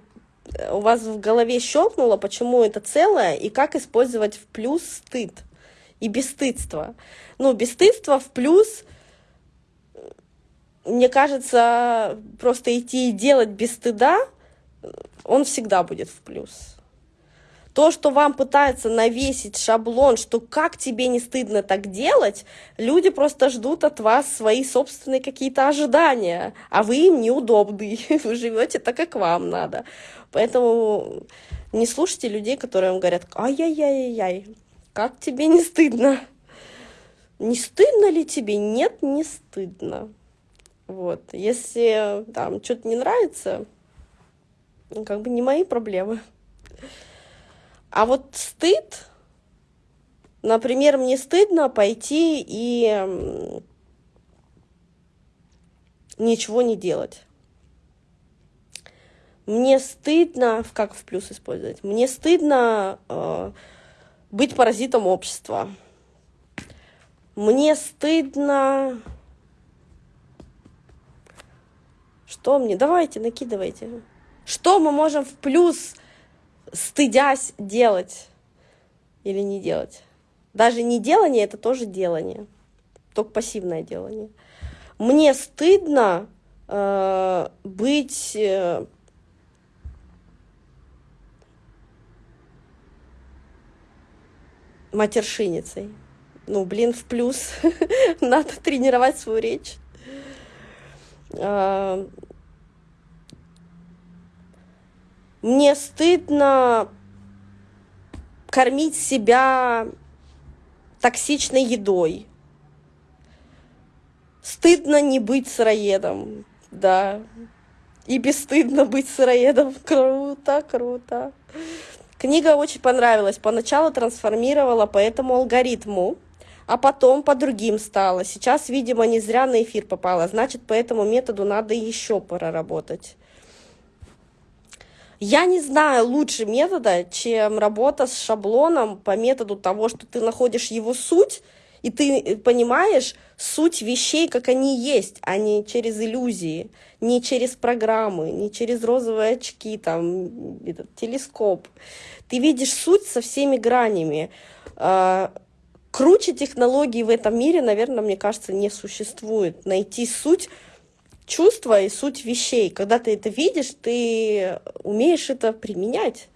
у вас в голове щелкнуло, почему это целое, и как использовать в плюс стыд и бесстыдство. Ну, бесстыдство в плюс – мне кажется, просто идти и делать без стыда, он всегда будет в плюс. То, что вам пытаются навесить шаблон, что как тебе не стыдно так делать, люди просто ждут от вас свои собственные какие-то ожидания, а вы им неудобны, [laughs] вы живете так, как вам надо. Поэтому не слушайте людей, которые вам говорят, ай-яй-яй-яй, как тебе не стыдно? Не стыдно ли тебе? Нет, не стыдно. Вот. Если там что-то не нравится, ну, как бы не мои проблемы. А вот стыд, например, мне стыдно пойти и ничего не делать. Мне стыдно, как в плюс использовать, мне стыдно э, быть паразитом общества. Мне стыдно Что мне? Давайте, накидывайте. Что мы можем в плюс, стыдясь, делать или не делать? Даже не делание, это тоже делание. Только пассивное делание. Мне стыдно э, быть... Э, матершиницей. Ну, блин, в плюс. [laughs] Надо тренировать свою речь. А, мне стыдно кормить себя токсичной едой. Стыдно не быть сыроедом, да. И бесстыдно быть сыроедом. [laughs] Круто, круто. Книга очень понравилась. Поначалу трансформировала по этому алгоритму а потом по другим стало. Сейчас, видимо, не зря на эфир попала, значит, по этому методу надо еще проработать. Я не знаю лучше метода, чем работа с шаблоном по методу того, что ты находишь его суть, и ты понимаешь суть вещей, как они есть, а не через иллюзии, не через программы, не через розовые очки, там, этот телескоп. Ты видишь суть со всеми гранями. А, круче технологий в этом мире, наверное, мне кажется, не существует. Найти суть чувства и суть вещей. Когда ты это видишь, ты умеешь это применять.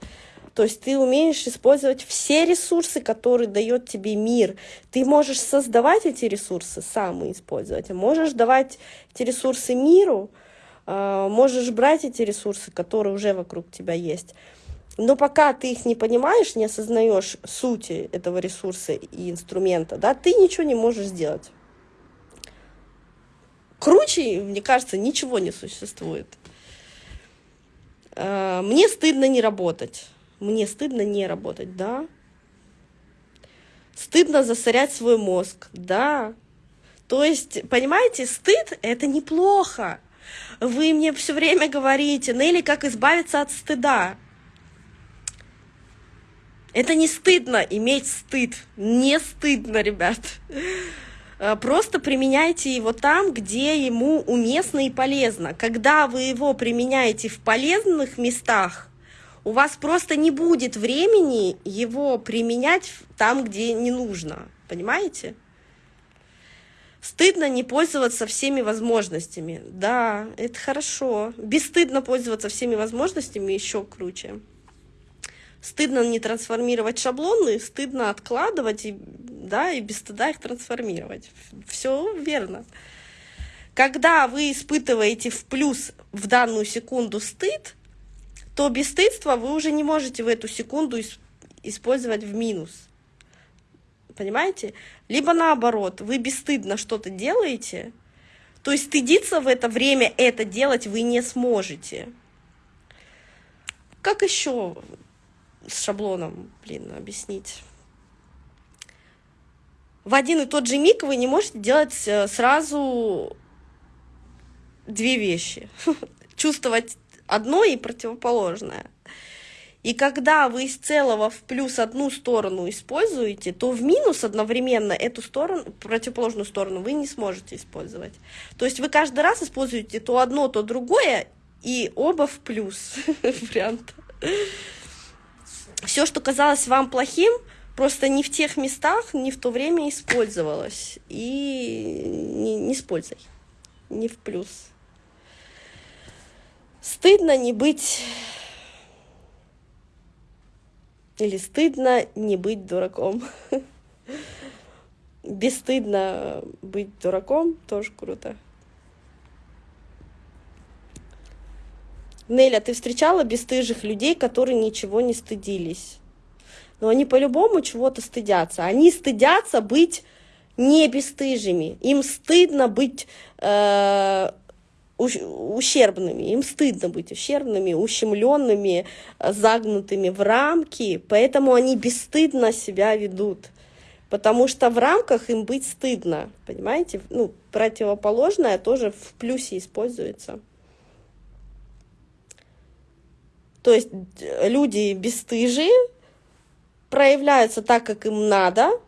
То есть ты умеешь использовать все ресурсы, которые дает тебе мир. Ты можешь создавать эти ресурсы сам и использовать. Можешь давать эти ресурсы миру, а, можешь брать эти ресурсы, которые уже вокруг тебя есть. Но пока ты их не понимаешь, не осознаешь сути этого ресурса и инструмента, да, ты ничего не можешь сделать. Круче, мне кажется, ничего не существует. А, мне стыдно не работать. Мне стыдно не работать, да. Стыдно засорять свой мозг, да. То есть, понимаете, стыд — это неплохо. Вы мне все время говорите, Нелли, как избавиться от стыда. Это не стыдно иметь стыд. Не стыдно, ребят. Э, просто применяйте его там, где ему уместно и полезно. Когда вы его применяете в полезных местах, у вас просто не будет времени его применять там, где не нужно. Понимаете? Стыдно не пользоваться всеми возможностями. Да, это хорошо. Бесстыдно пользоваться всеми возможностями еще круче. Стыдно не трансформировать шаблоны, стыдно откладывать, и, да, и без стыда их трансформировать. Все верно. Когда вы испытываете в плюс в данную секунду стыд, то бесстыдство вы уже не можете в эту секунду использовать в минус. Понимаете? Либо наоборот, вы бесстыдно что-то делаете, то есть стыдиться в это время это делать вы не сможете. Как еще с шаблоном, блин, объяснить? В один и тот же миг вы не можете делать э, сразу две вещи. [laughs] Чувствовать одно и противоположное. И когда вы из целого в плюс одну сторону используете, то в минус одновременно эту сторону, противоположную сторону вы не сможете использовать. То есть вы каждый раз используете то одно, то другое, и оба в плюс [laughs] вариант. Все, что казалось вам плохим, просто не в тех местах, не в то время использовалось. И не, не с не в плюс. Стыдно не быть или стыдно не быть дураком. [laughs] Бесстыдно быть дураком тоже круто. Неля, ты встречала бесстыжих людей, которые ничего не стыдились? Но они по-любому чего-то стыдятся. Они стыдятся быть не бесстыжими. Им стыдно быть э, ущербными, им стыдно быть ущербными, ущемленными, загнутыми в рамки, поэтому они бесстыдно себя ведут. Потому что в рамках им быть стыдно, понимаете? Ну, противоположное тоже в плюсе используется. То есть э, люди бесстыжие проявляются так, как им надо,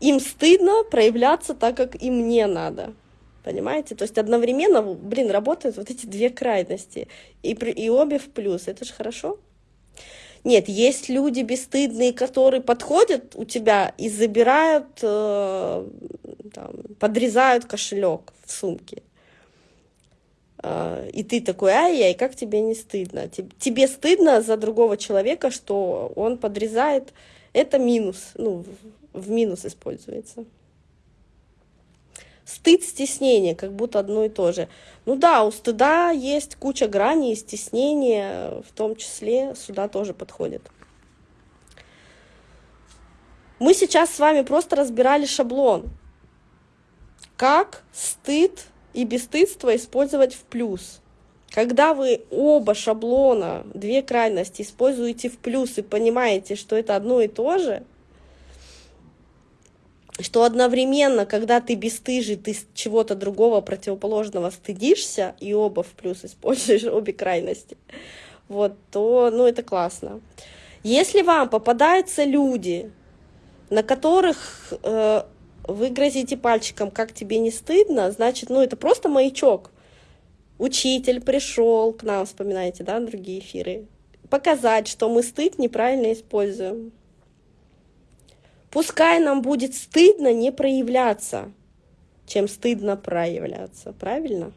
им стыдно проявляться так, как им не надо. Понимаете? То есть одновременно, блин, работают вот эти две крайности. И, и обе в плюс. Это же хорошо. Нет, есть люди бесстыдные, которые подходят у тебя и забирают, э, там, подрезают кошелек в сумке. И ты такой, ай-яй, как тебе не стыдно? Тебе стыдно за другого человека, что он подрезает. Это минус, ну, в минус используется. Стыд, стеснение, как будто одно и то же. Ну да, у стыда есть куча граней, стеснение в том числе сюда тоже подходит. Мы сейчас с вами просто разбирали шаблон. Как стыд и бесстыдство использовать в плюс. Когда вы оба шаблона, две крайности используете в плюс и понимаете, что это одно и то же – что одновременно, когда ты бесстыжий, ты чего-то другого противоположного стыдишься, и оба в плюс используешь [laughs] обе крайности, вот, то, ну, это классно. Если вам попадаются люди, на которых э, вы грозите пальчиком, как тебе не стыдно, значит, ну, это просто маячок. Учитель пришел к нам, вспоминаете, да, другие эфиры, показать, что мы стыд неправильно используем. Пускай нам будет стыдно не проявляться, чем стыдно проявляться, правильно?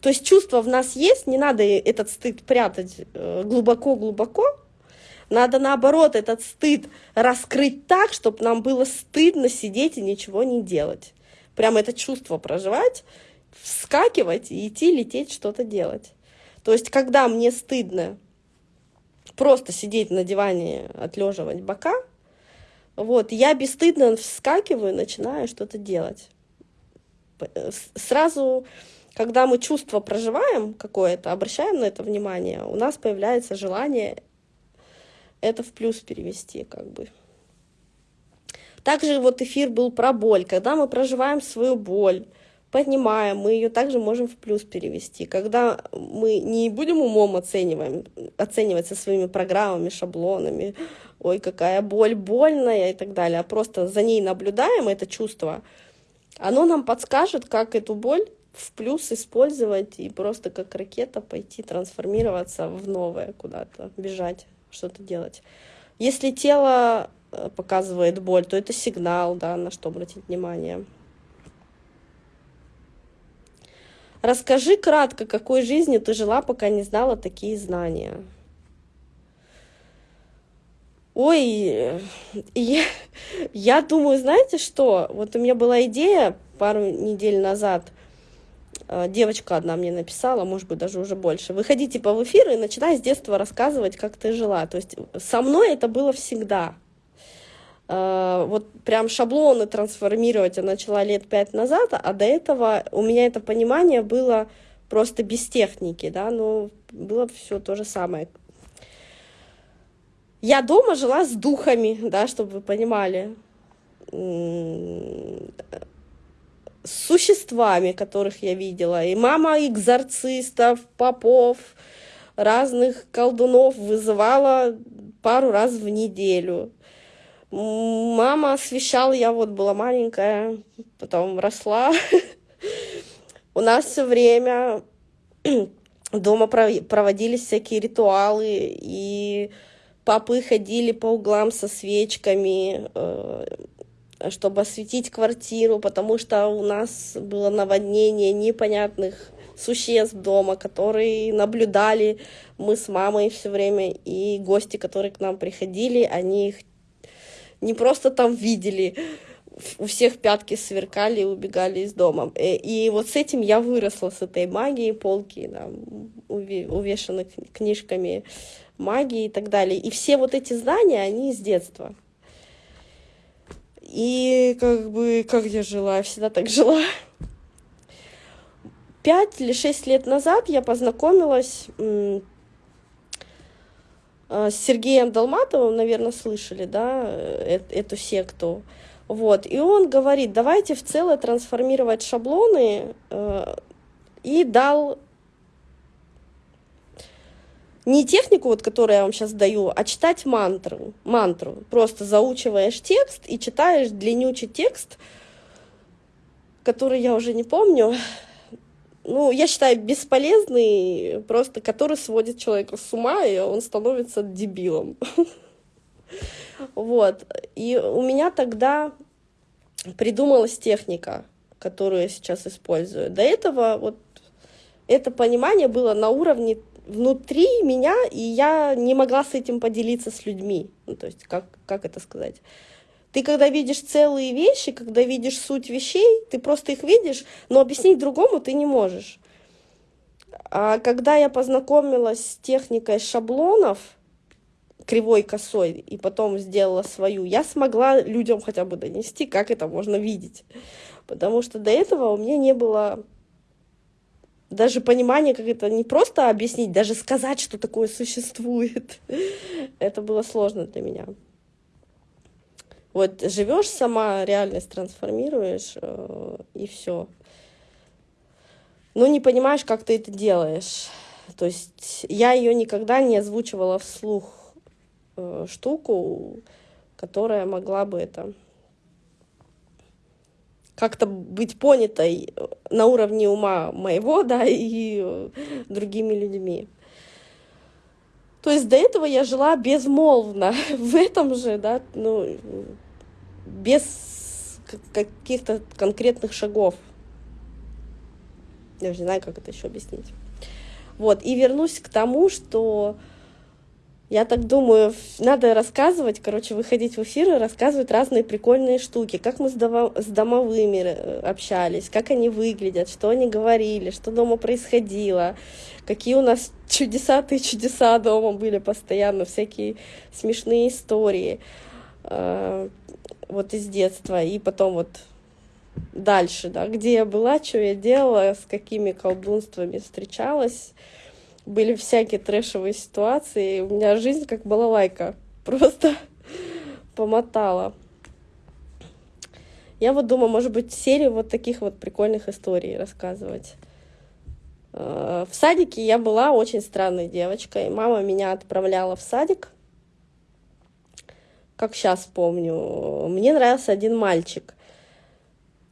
То есть чувство в нас есть, не надо этот стыд прятать э, глубоко-глубоко, надо наоборот этот стыд раскрыть так, чтобы нам было стыдно сидеть и ничего не делать. Прямо это чувство проживать, вскакивать и идти, лететь, что-то делать. То есть, когда мне стыдно просто сидеть на диване, отлеживать бока, вот, я бесстыдно вскакиваю, начинаю что-то делать. Э, сразу, когда мы чувство проживаем какое-то, обращаем на это внимание, у нас появляется желание это в плюс перевести, как бы. Также вот эфир был про боль. Когда мы проживаем свою боль, понимаем, мы ее также можем в плюс перевести. Когда мы не будем умом оцениваем, оценивать со своими программами, шаблонами, ой, какая боль больная и так далее, а просто за ней наблюдаем это чувство, оно нам подскажет, как эту боль в плюс использовать и просто как ракета пойти трансформироваться в новое куда-то, бежать, что-то делать. Если тело э, показывает боль, то это сигнал, да, на что обратить внимание. Расскажи кратко, какой жизнью ты жила, пока не знала такие знания. Ой, я, я думаю, знаете что? Вот у меня была идея пару недель назад. Э, девочка одна мне написала, может быть, даже уже больше. Выходи типа в эфир и начинай с детства рассказывать, как ты жила. То есть со мной это было всегда. Э, вот прям шаблоны трансформировать я начала лет пять назад, а до этого у меня это понимание было просто без техники, да, но было все то же самое. Я дома жила с духами, да, чтобы вы понимали, существами, которых я видела. И мама экзорцистов, попов, разных колдунов вызывала пару раз в неделю. Мама освещала, я вот была маленькая, потом росла. [laughs] У нас все время [clears throat] дома проводились всякие ритуалы, и папы ходили по углам со свечками, э, чтобы осветить квартиру, потому что у нас было наводнение непонятных существ дома, которые наблюдали мы с мамой все время, и гости, которые к нам приходили, они их не просто там видели, у всех пятки сверкали и убегали из дома. И, э, и вот с этим я выросла, с этой магией, полки да, увешаны книжками магии и так далее. И все вот эти знания, они с детства. И как бы, как я жила, я всегда так жила. Пять или шесть лет назад я познакомилась Э, с Сергеем Долматовым, наверное, слышали, да, э, эту секту. Вот, и он говорит, давайте в целое трансформировать шаблоны, э, и дал не технику, вот, которую я вам сейчас даю, а читать мантру, мантру. Просто заучиваешь текст и читаешь длиннючий текст, который я уже не помню, ну, я считаю, бесполезный, просто который сводит человека с ума, и он становится дебилом. Вот. И у меня тогда придумалась техника, которую я сейчас использую. До этого вот это понимание было на уровне внутри меня, и я не могла с этим поделиться с людьми. Ну, то есть, как, как это сказать? Ты когда видишь целые вещи, когда видишь суть вещей, ты просто их видишь, но объяснить другому ты не можешь. А когда я познакомилась с техникой шаблонов, кривой косой, и потом сделала свою, я смогла людям хотя бы донести, как это можно видеть. Потому что до этого у меня не было даже понимания, как это не просто объяснить, даже сказать, что такое существует. [laughs] Это было сложно для меня. Вот живешь сама, реальность трансформируешь, э, и все. Но не понимаешь, как ты это делаешь. То есть я ее никогда не озвучивала вслух э, штуку, которая могла бы это как-то быть понятой на уровне ума моего, да, и другими людьми. То есть до этого я жила безмолвно [laughs] в этом же, да, ну, без каких-то конкретных шагов. Я уже не знаю, как это еще объяснить. Вот, и вернусь к тому, что я так думаю, надо рассказывать, короче, выходить в эфир и рассказывать разные прикольные штуки, как мы с, с домовыми э, общались, как они выглядят, что они говорили, что дома происходило, какие у нас [laughs] чудеса ты чудеса дома были постоянно, всякие смешные истории э, вот из детства, и потом вот дальше, да, где я была, что я делала, с какими колдунствами встречалась, были всякие трэшевые ситуации. У меня жизнь как балалайка. [laughs] Просто помотала. Я вот думаю, может быть, серию вот таких вот прикольных историй рассказывать. Э, в садике я была очень странной девочкой. Мама меня отправляла в садик, как сейчас помню. Мне нравился один мальчик.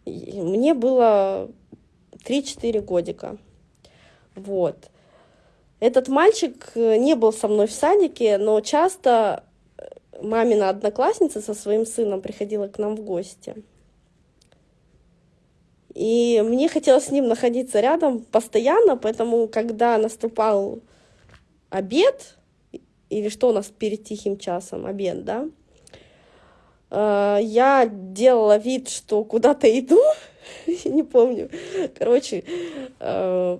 Мне было 3-4 годика. Вот. Этот мальчик э, не был со мной в садике, но часто мамина одноклассница со своим сыном приходила к нам в гости. И мне хотелось с ним находиться рядом постоянно, поэтому, когда наступал обед, или что у нас перед тихим часом, обед, да, э, я делала вид, что куда-то иду, [laughs] не помню, короче, э,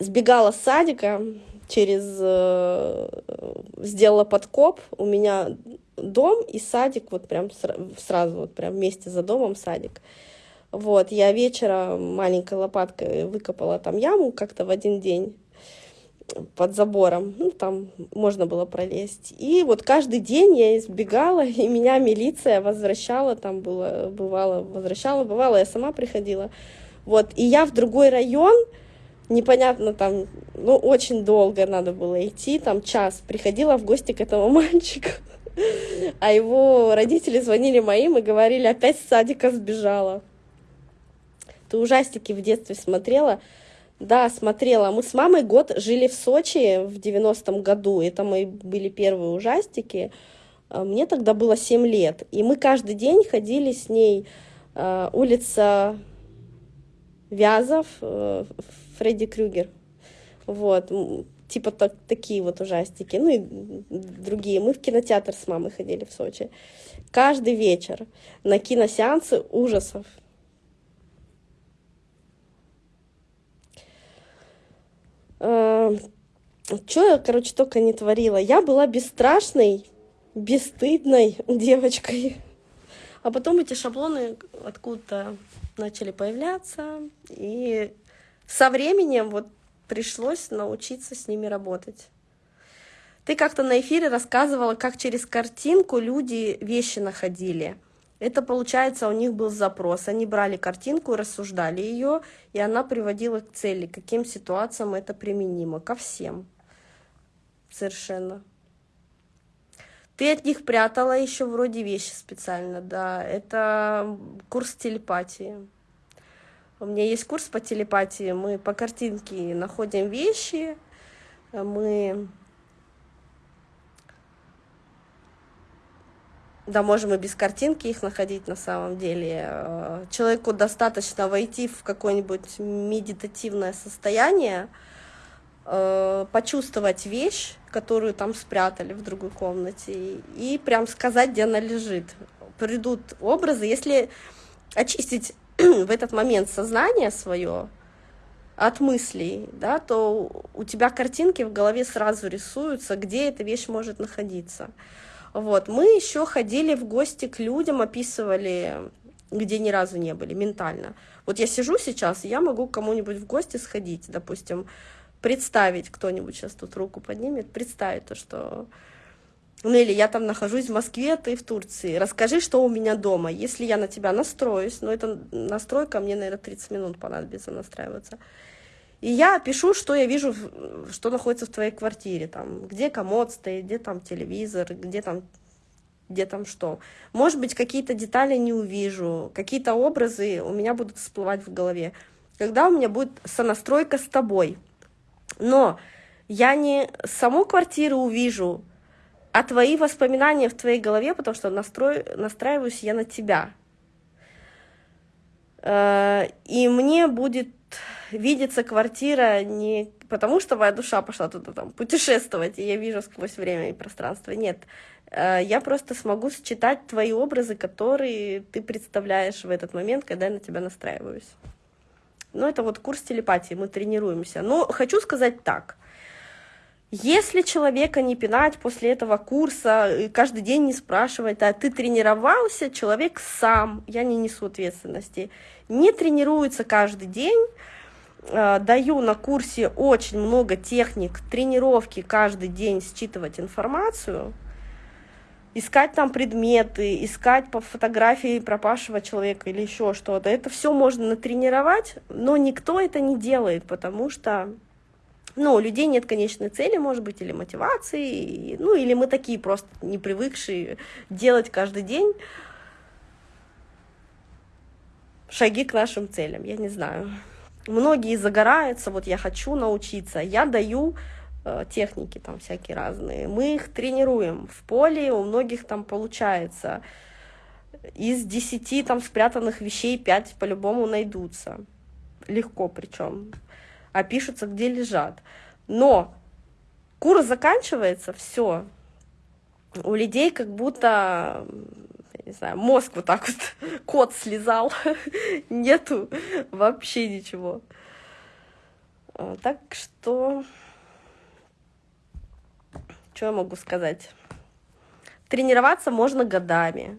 сбегала с садика, через э, сделала подкоп, у меня дом и садик, вот прям сразу, вот прям вместе за домом садик. Вот, я вечером маленькой лопаткой выкопала там яму как-то в один день под забором, ну, там можно было пролезть. И вот каждый день я избегала, и меня милиция возвращала, там было, бывало, возвращала, бывало, я сама приходила. Вот, и я в другой район, непонятно там, ну, очень долго надо было идти, там час, приходила в гости к этому [laughs] мальчику. А его родители звонили моим и говорили, опять с садика сбежала. Ты ужастики в детстве смотрела? Да, смотрела. Мы с мамой год жили в Сочи в 90-м году. Это мои были первые ужастики. А, мне тогда было 7 лет. И мы каждый день ходили с ней э, улица Вязов, э, Фредди Крюгер. Вот, типа так, такие вот ужастики. Ну и другие. Мы в кинотеатр с мамой ходили в Сочи. Каждый вечер на киносеансы ужасов. Э, что я, короче, только не творила. Я была бесстрашной, бесстыдной [laughs] девочкой. А потом эти шаблоны откуда-то начали появляться. И со временем вот пришлось научиться с ними работать. Ты как-то на эфире рассказывала, как через картинку люди вещи находили. Это, получается, у них был запрос. Они брали картинку, рассуждали ее, и она приводила к цели, каким ситуациям это применимо, ко всем. Совершенно. Ты от них прятала еще вроде вещи специально, да. Это курс телепатии. У меня есть курс по телепатии. Мы по картинке находим вещи, мы Да, можем и без картинки их находить на самом деле. Э, человеку достаточно войти в какое-нибудь медитативное состояние, э, почувствовать вещь, которую там спрятали в другой комнате, и прям сказать, где она лежит. Придут образы. Если очистить [clears throat] в этот момент сознание свое от мыслей, да, то у тебя картинки в голове сразу рисуются, где эта вещь может находиться. Вот. Мы еще ходили в гости к людям, описывали, где ни разу не были, ментально. Вот я сижу сейчас, я могу кому-нибудь в гости сходить, допустим, представить, кто-нибудь сейчас тут руку поднимет, представить то, что... Ну или я там нахожусь в Москве, ты в Турции. Расскажи, что у меня дома. Если я на тебя настроюсь, ну это настройка, мне, наверное, 30 минут понадобится настраиваться. И я пишу, что я вижу, что находится в твоей квартире, там, где комод стоит, где там телевизор, где там, где там что. Может быть, какие-то детали не увижу, какие-то образы у меня будут всплывать в голове. Когда у меня будет сонастройка с тобой. Но я не саму квартиру увижу, а твои воспоминания в твоей голове, потому что настрой, настраиваюсь я на тебя. Э, и мне будет видится квартира не потому, что моя душа пошла туда там путешествовать, и я вижу сквозь время и пространство. Нет, э, я просто смогу считать твои образы, которые ты представляешь в этот момент, когда я на тебя настраиваюсь. Ну, это вот курс телепатии, мы тренируемся. Но хочу сказать так. Если человека не пинать после этого курса, и каждый день не спрашивать, а ты тренировался, человек сам, я не несу ответственности, не тренируется каждый день, Э, даю на курсе очень много техник тренировки каждый день считывать информацию, искать там предметы, искать по фотографии пропавшего человека или еще что-то. Это все можно натренировать, но никто это не делает, потому что ну, у людей нет конечной цели, может быть, или мотивации, ну, или мы такие просто не привыкшие делать каждый день шаги к нашим целям, я не знаю. Многие загораются, вот я хочу научиться, я даю Э, техники там всякие разные. Мы их тренируем в поле, у многих там получается. Из десяти там спрятанных вещей пять по-любому найдутся. Легко причем. А пишутся, где лежат. Но курс заканчивается, все. У людей как будто не знаю, мозг вот так вот, [laughs] кот слезал, [laughs] нету вообще ничего. Э, так что что я могу сказать? Тренироваться можно годами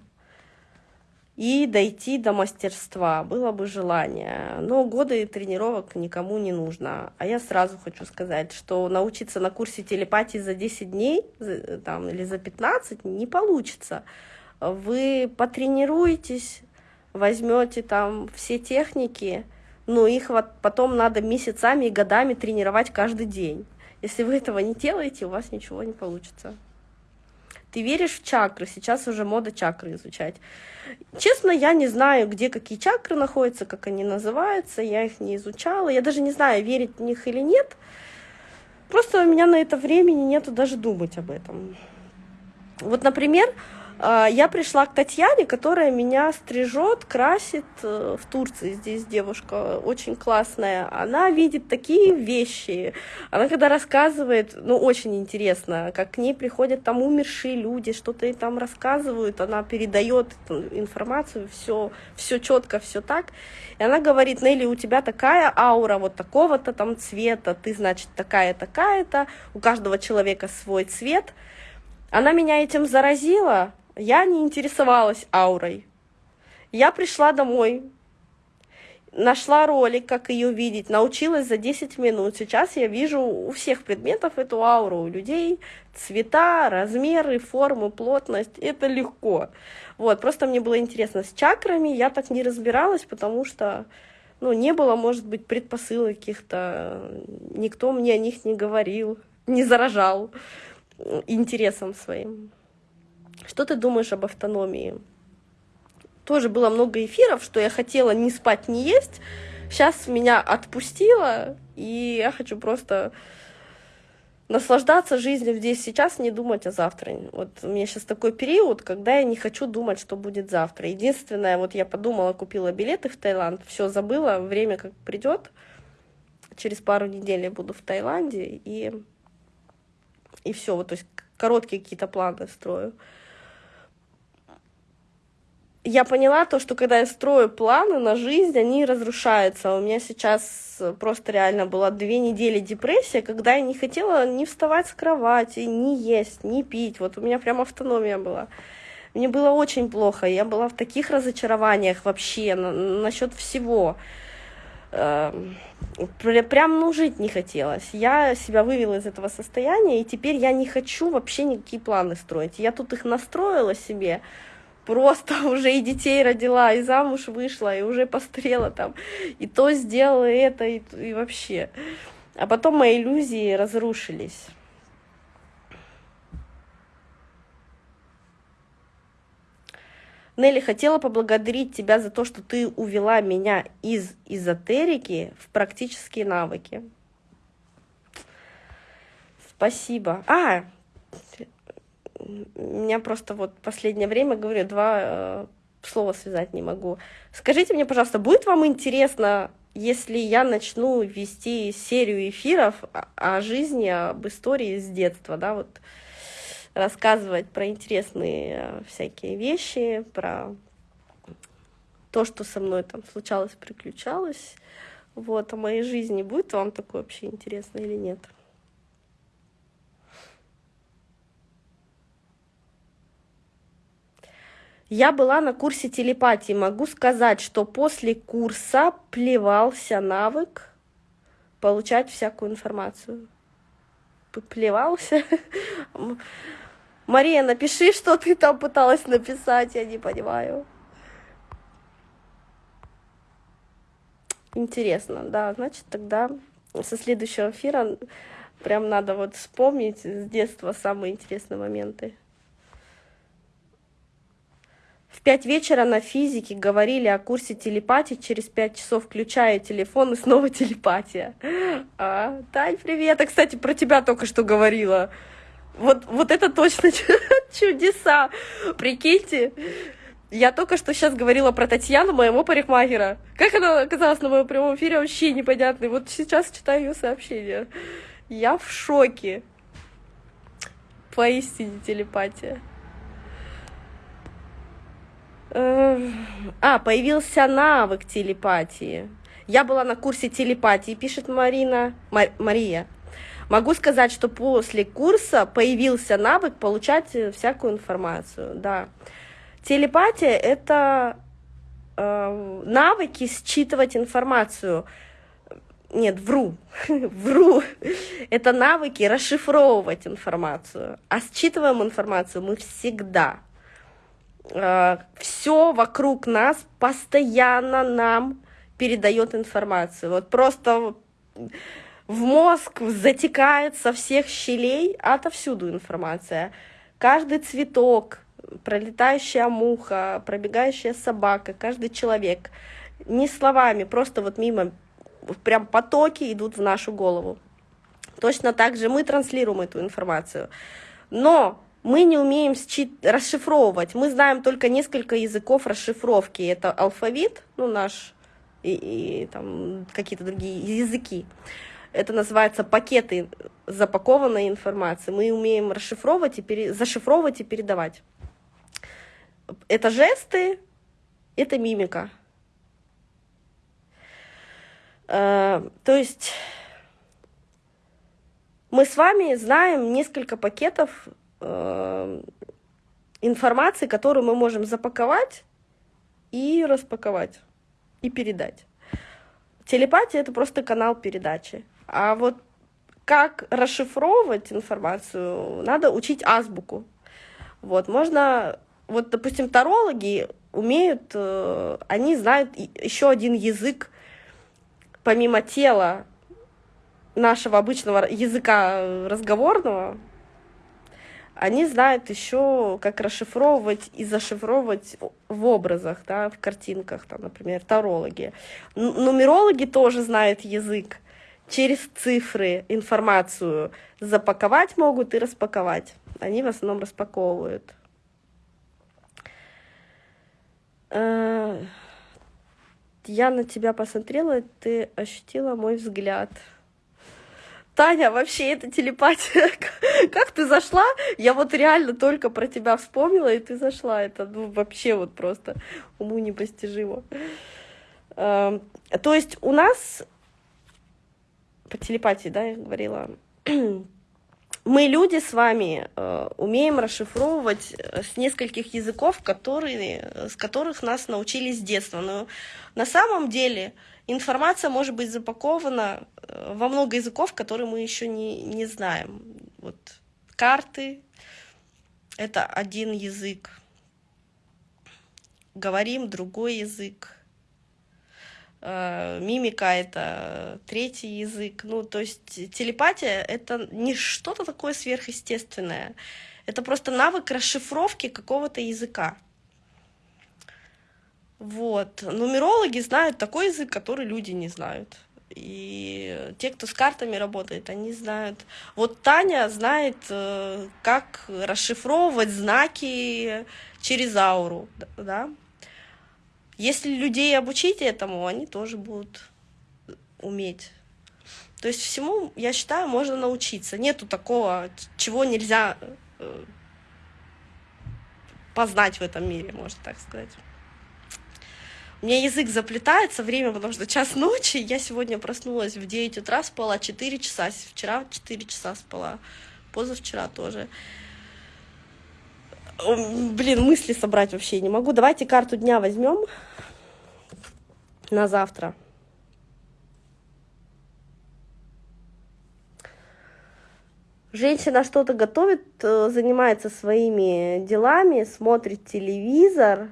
и дойти до мастерства, было бы желание. Но годы тренировок никому не нужно. А я сразу хочу сказать, что научиться на курсе телепатии за 10 дней там, или за 15 не получится. Вы потренируетесь, возьмете там все техники, но их вот потом надо месяцами и годами тренировать каждый день. Если вы этого не делаете, у вас ничего не получится. Ты веришь в чакры? Сейчас уже мода чакры изучать. Честно, я не знаю, где какие чакры находятся, как они называются. Я их не изучала. Я даже не знаю, верить в них или нет. Просто у меня на это времени нету даже думать об этом. Вот, например, я пришла к Татьяне, которая меня стрижет, красит э, в Турции. Здесь девушка очень классная. Она видит такие вещи. Она когда рассказывает, ну, очень интересно, как к ней приходят там умершие люди, что-то ей там рассказывают, она передает информацию, все, все четко, все так. И она говорит, Нелли, у тебя такая аура вот такого-то там цвета, ты, значит, такая-такая-то, у каждого человека свой цвет. Она меня этим заразила, я не интересовалась аурой. Я пришла домой, нашла ролик, как ее видеть, научилась за 10 минут. Сейчас я вижу у всех предметов эту ауру, у людей цвета, размеры, формы, плотность. Это легко. Вот, просто мне было интересно. С чакрами я так не разбиралась, потому что ну, не было, может быть, предпосылок каких-то, никто мне о них не говорил, не заражал интересом своим. Что ты думаешь об автономии? Тоже было много эфиров, что я хотела не спать, не есть. Сейчас меня отпустило, и я хочу просто наслаждаться жизнью здесь сейчас, не думать о завтра. Вот у меня сейчас такой период, когда я не хочу думать, что будет завтра. Единственное, вот я подумала, купила билеты в Таиланд, все забыла, время как придет. Через пару недель я буду в Таиланде, и, и все, вот, то есть короткие какие-то планы строю я поняла то, что когда я строю планы на жизнь, они разрушаются. У меня сейчас просто реально была две недели депрессия, когда я не хотела ни вставать с кровати, ни есть, ни пить. Вот у меня прям автономия была. Мне было очень плохо, я была в таких разочарованиях вообще на, насчет всего. Эм, прям, ну, жить не хотелось. Я себя вывела из этого состояния, и теперь я не хочу вообще никакие планы строить. Я тут их настроила себе, просто [laughs] уже и детей родила, и замуж вышла, и уже пострела там, и то сделала, и это, и, и вообще. А потом мои иллюзии разрушились. Нелли, хотела поблагодарить тебя за то, что ты увела меня из эзотерики в практические навыки. Спасибо. А, меня просто вот последнее время, говорю, два э, слова связать не могу. Скажите мне, пожалуйста, будет вам интересно, если я начну вести серию эфиров о, жизни, об истории с детства, да, вот рассказывать про интересные э, всякие вещи, про то, что со мной там случалось, приключалось, вот, о моей жизни. Будет вам такое вообще интересно или нет? Я была на курсе телепатии. Могу сказать, что после курса плевался навык получать всякую информацию. Плевался. Мария, напиши, что ты там пыталась написать, я не понимаю. Интересно, да, значит, тогда со следующего эфира прям надо вот вспомнить с детства самые интересные моменты. В пять вечера на физике говорили о курсе телепатии, через пять часов включаю телефон и снова телепатия. А, Тань, привет! Я, кстати, про тебя только что говорила. Вот, вот это точно [laughs] чудеса. Прикиньте, я только что сейчас говорила про Татьяну, моего парикмахера. Как она оказалась на моем прямом эфире, вообще непонятно. Вот сейчас читаю ее сообщение. Я в шоке. Поистине телепатия. А, появился навык телепатии. Я была на курсе телепатии, пишет Марина. Мар Мария. Могу сказать, что после курса появился навык получать всякую информацию. Да. Телепатия — это э, навыки считывать информацию. Нет, вру, [laughs] вру. Это навыки расшифровывать информацию. А считываем информацию мы всегда. Э, все вокруг нас постоянно нам передает информацию. Вот просто в мозг затекает со всех щелей отовсюду информация. Каждый цветок, пролетающая муха, пробегающая собака, каждый человек. Не словами, просто вот мимо, прям потоки идут в нашу голову. Точно так же мы транслируем эту информацию. Но мы не умеем расшифровывать. Мы знаем только несколько языков расшифровки. Это алфавит, ну наш, и, и там какие-то другие языки. Это называется пакеты запакованной информации. Мы умеем расшифровывать и пере... зашифровывать и передавать. Это жесты, это мимика. Э, то есть мы с вами знаем несколько пакетов э, информации, которую мы можем запаковать и распаковать, и передать. Телепатия — это просто канал передачи. А вот как расшифровывать информацию, надо учить азбуку. Вот, можно вот, допустим, тарологи умеют, э, они знают еще один язык, помимо тела нашего обычного языка разговорного, они знают еще, как расшифровывать и зашифровывать в образах, да, в картинках, там, например, тарологи. Нумерологи тоже знают язык. Через цифры информацию запаковать могут и распаковать. Они в основном распаковывают. Э, я на тебя посмотрела, ты ощутила мой взгляд. Таня, вообще это телепатия. [laughs] Как ты зашла? Я вот реально только про тебя вспомнила, и ты зашла. Это ну, вообще вот просто уму непостижимо. Эм, то есть у нас по телепатии, да, я говорила, [clears throat] мы, люди с вами, э, умеем расшифровывать э, с нескольких языков, которые, с которых нас научили с детства. Но на самом деле информация может быть запакована э, во много языков, которые мы еще не, не знаем. Вот карты — это один язык. Говорим другой язык Э, мимика это третий язык. Ну, то есть телепатия это не что-то такое сверхъестественное. Это просто навык расшифровки какого-то языка. Вот. Нумерологи знают такой язык, который люди не знают. И те, кто с картами работает, они знают. Вот Таня знает, э, как расшифровывать знаки через ауру, да, если людей обучить этому, они тоже будут уметь. То есть всему, я считаю, можно научиться. Нету такого, чего нельзя э, познать в этом мире, можно так сказать. У меня язык заплетается, время, потому что час ночи, я сегодня проснулась в 9 утра, спала 4 часа, вчера 4 часа спала, позавчера тоже. Блин, мысли собрать вообще не могу. Давайте карту дня возьмем на завтра. Женщина что-то готовит, э, занимается своими делами, смотрит телевизор,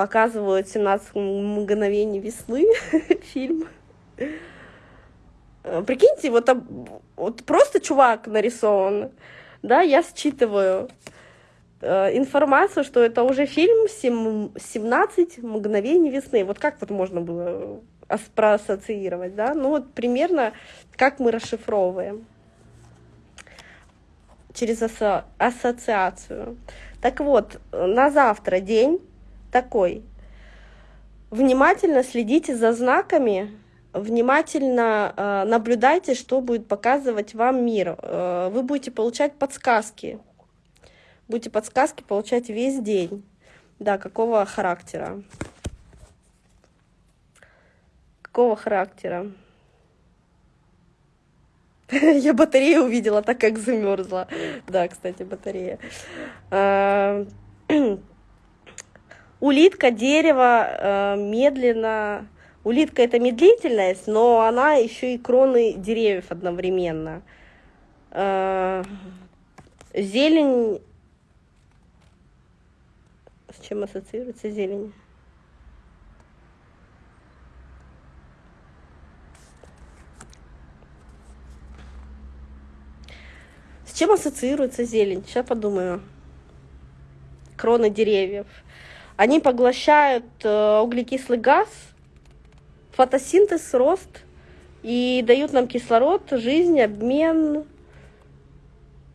показывают 17 мгновений весны, [laughs] фильм. Э, прикиньте, вот, вот просто чувак нарисован, да, я считываю э, информацию, что это уже фильм 17 мгновений весны. Вот как вот можно было проассоциировать, да? Ну вот примерно как мы расшифровываем через асо ассоциацию. Так вот, на завтра день такой. Внимательно следите за знаками, внимательно э, наблюдайте, что будет показывать вам мир. Э, вы будете получать подсказки. Будете подсказки получать весь день. Да, какого характера. Какого характера. [laughs] Я батарею увидела, так как замерзла. Да, кстати, батарея. [clears throat] Улитка, дерево, э, медленно. Улитка это медлительность, но она еще и кроны деревьев одновременно. А, зелень. С чем ассоциируется зелень? чем ассоциируется зелень? Сейчас подумаю. Кроны деревьев. Они поглощают э, углекислый газ, фотосинтез, рост и дают нам кислород, жизнь, обмен,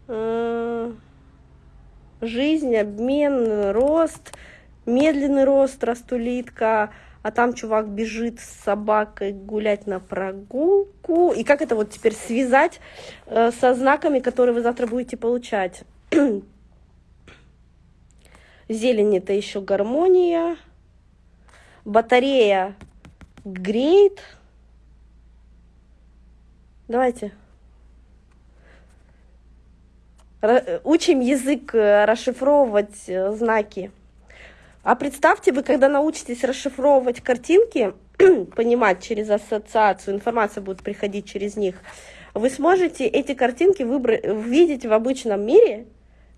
э, жизнь, обмен, рост, медленный рост, растулитка, а там чувак бежит с собакой гулять на прогулку. И как это вот теперь связать э, со знаками, которые вы завтра будете получать? [clears throat] Зелень это еще гармония. Батарея греет. Давайте. Учим язык э, расшифровывать э, знаки. А представьте, вы когда научитесь расшифровывать картинки, [clears throat] понимать через ассоциацию, информация будет приходить через них, вы сможете эти картинки видеть в обычном мире,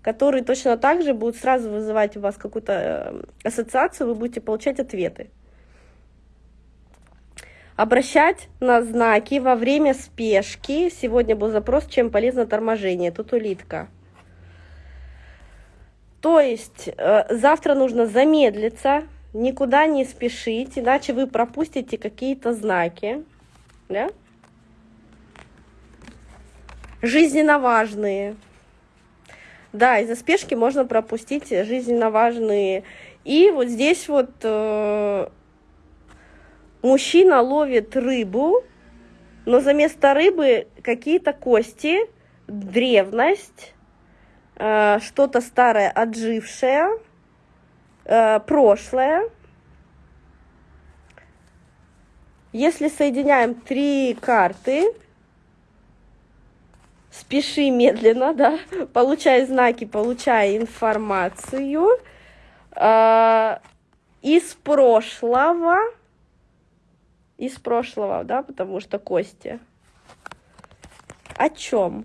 который точно так же будет сразу вызывать у вас какую-то э, ассоциацию, вы будете получать ответы. Обращать на знаки во время спешки. Сегодня был запрос, чем полезно торможение. Тут улитка. То есть э, завтра нужно замедлиться, никуда не спешить, иначе вы пропустите какие-то знаки. Да? Жизненно важные. Да, из-за спешки можно пропустить жизненно важные. И вот здесь вот э, мужчина ловит рыбу, но за место рыбы какие-то кости, древность, Э, что-то старое, отжившее, э, прошлое. Если соединяем три карты, спеши медленно, да, получай знаки, получай информацию э, из прошлого, из прошлого, да, потому что кости. О чем?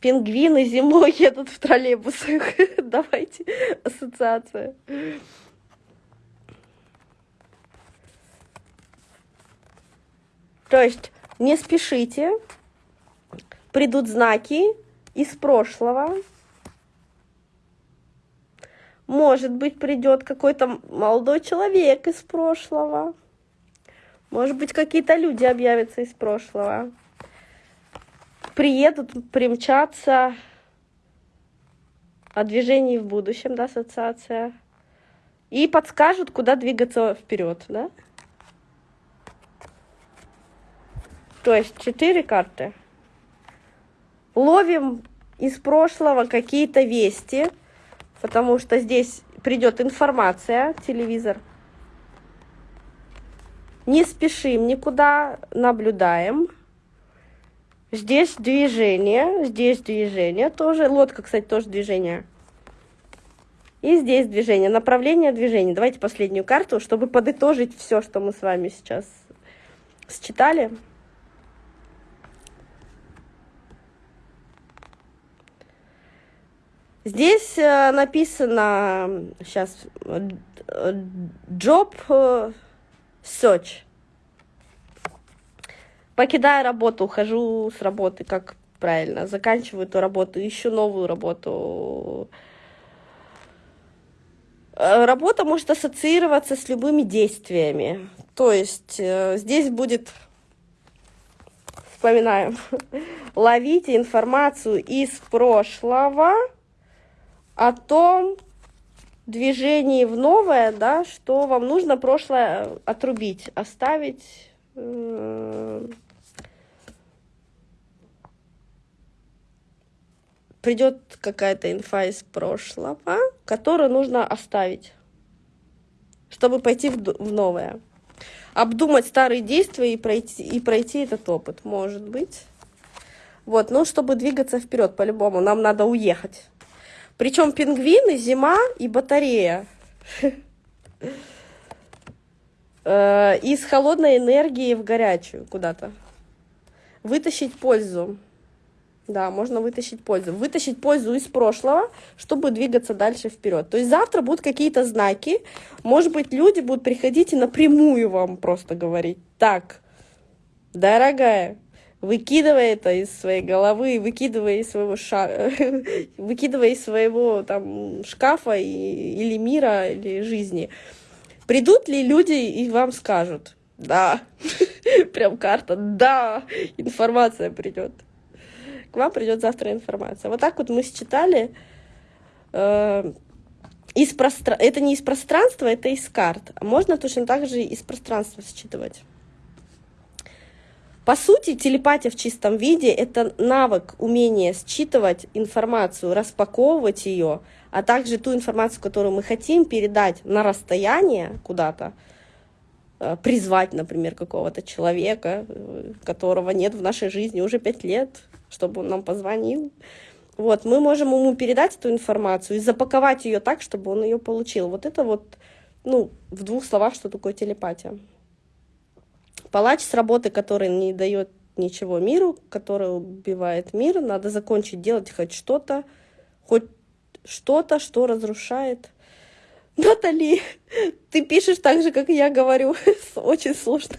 Пингвины зимой едут в троллейбусах. [laughs] Давайте ассоциация. То есть не спешите, придут знаки из прошлого. Может быть, придет какой-то молодой человек из прошлого. Может быть, какие-то люди объявятся из прошлого приедут, примчатся о движении в будущем, да, ассоциация, и подскажут, куда двигаться вперед, да? То есть четыре карты. Ловим из прошлого какие-то вести, потому что здесь придет информация, телевизор. Не спешим никуда, наблюдаем. Здесь движение, здесь движение тоже. Лодка, кстати, тоже движение. И здесь движение, направление движения. Давайте последнюю карту, чтобы подытожить все, что мы с вами сейчас считали. Здесь э, написано сейчас job search. Покидаю работу, ухожу с работы, как правильно, заканчиваю эту работу, ищу новую работу. Э, работа может ассоциироваться с любыми действиями. То есть э, здесь будет, вспоминаем, [laughs] ловите информацию из прошлого о том движении в новое, да, что вам нужно прошлое отрубить, оставить. Э, придет какая-то инфа из прошлого, которую нужно оставить, чтобы пойти в, в новое. Обдумать старые действия и пройти, и пройти этот опыт, может быть. Вот, но чтобы двигаться вперед, по-любому, нам надо уехать. Причем пингвины, зима и батарея. Э, из холодной энергии в горячую куда-то. Вытащить пользу. Да, можно вытащить пользу. Вытащить пользу из прошлого, чтобы двигаться дальше вперед. То есть завтра будут какие-то знаки. Может быть, люди будут приходить и напрямую вам просто говорить. Так, дорогая, выкидывая это из своей головы, выкидывая из своего ша... [laughs] выкидывая из своего там шкафа и... или мира, или жизни. Придут ли люди и вам скажут, да, [laughs] прям карта, да, информация придет к вам придет завтра информация. Вот так вот мы считали. Э, из простра... Это не из пространства, это из карт. Можно точно так же из пространства считывать. По сути, телепатия в чистом виде – это навык, умение считывать информацию, распаковывать ее, а также ту информацию, которую мы хотим передать на расстояние куда-то, э, призвать, например, какого-то человека, э, которого нет в нашей жизни уже пять лет, чтобы он нам позвонил. Вот, мы можем ему передать эту информацию и запаковать ее так, чтобы он ее получил. Вот это вот, ну, в двух словах, что такое телепатия. Палач с работы, который не дает ничего миру, который убивает мир, надо закончить делать хоть что-то, хоть что-то, что разрушает. Натали, ты пишешь так же, как я говорю. [laughs] Очень сложно.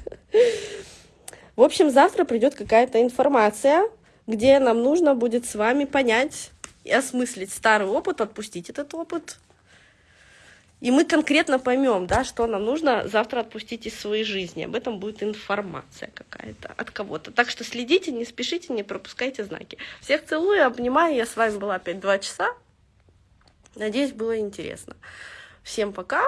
В общем, завтра придет какая-то информация, где нам нужно будет с вами понять и осмыслить старый опыт, отпустить этот опыт. И мы конкретно поймем, да, что нам нужно завтра отпустить из своей жизни. Об этом будет информация какая-то от кого-то. Так что следите, не спешите, не пропускайте знаки. Всех целую, обнимаю. Я с вами была опять два часа. Надеюсь, было интересно. Всем пока.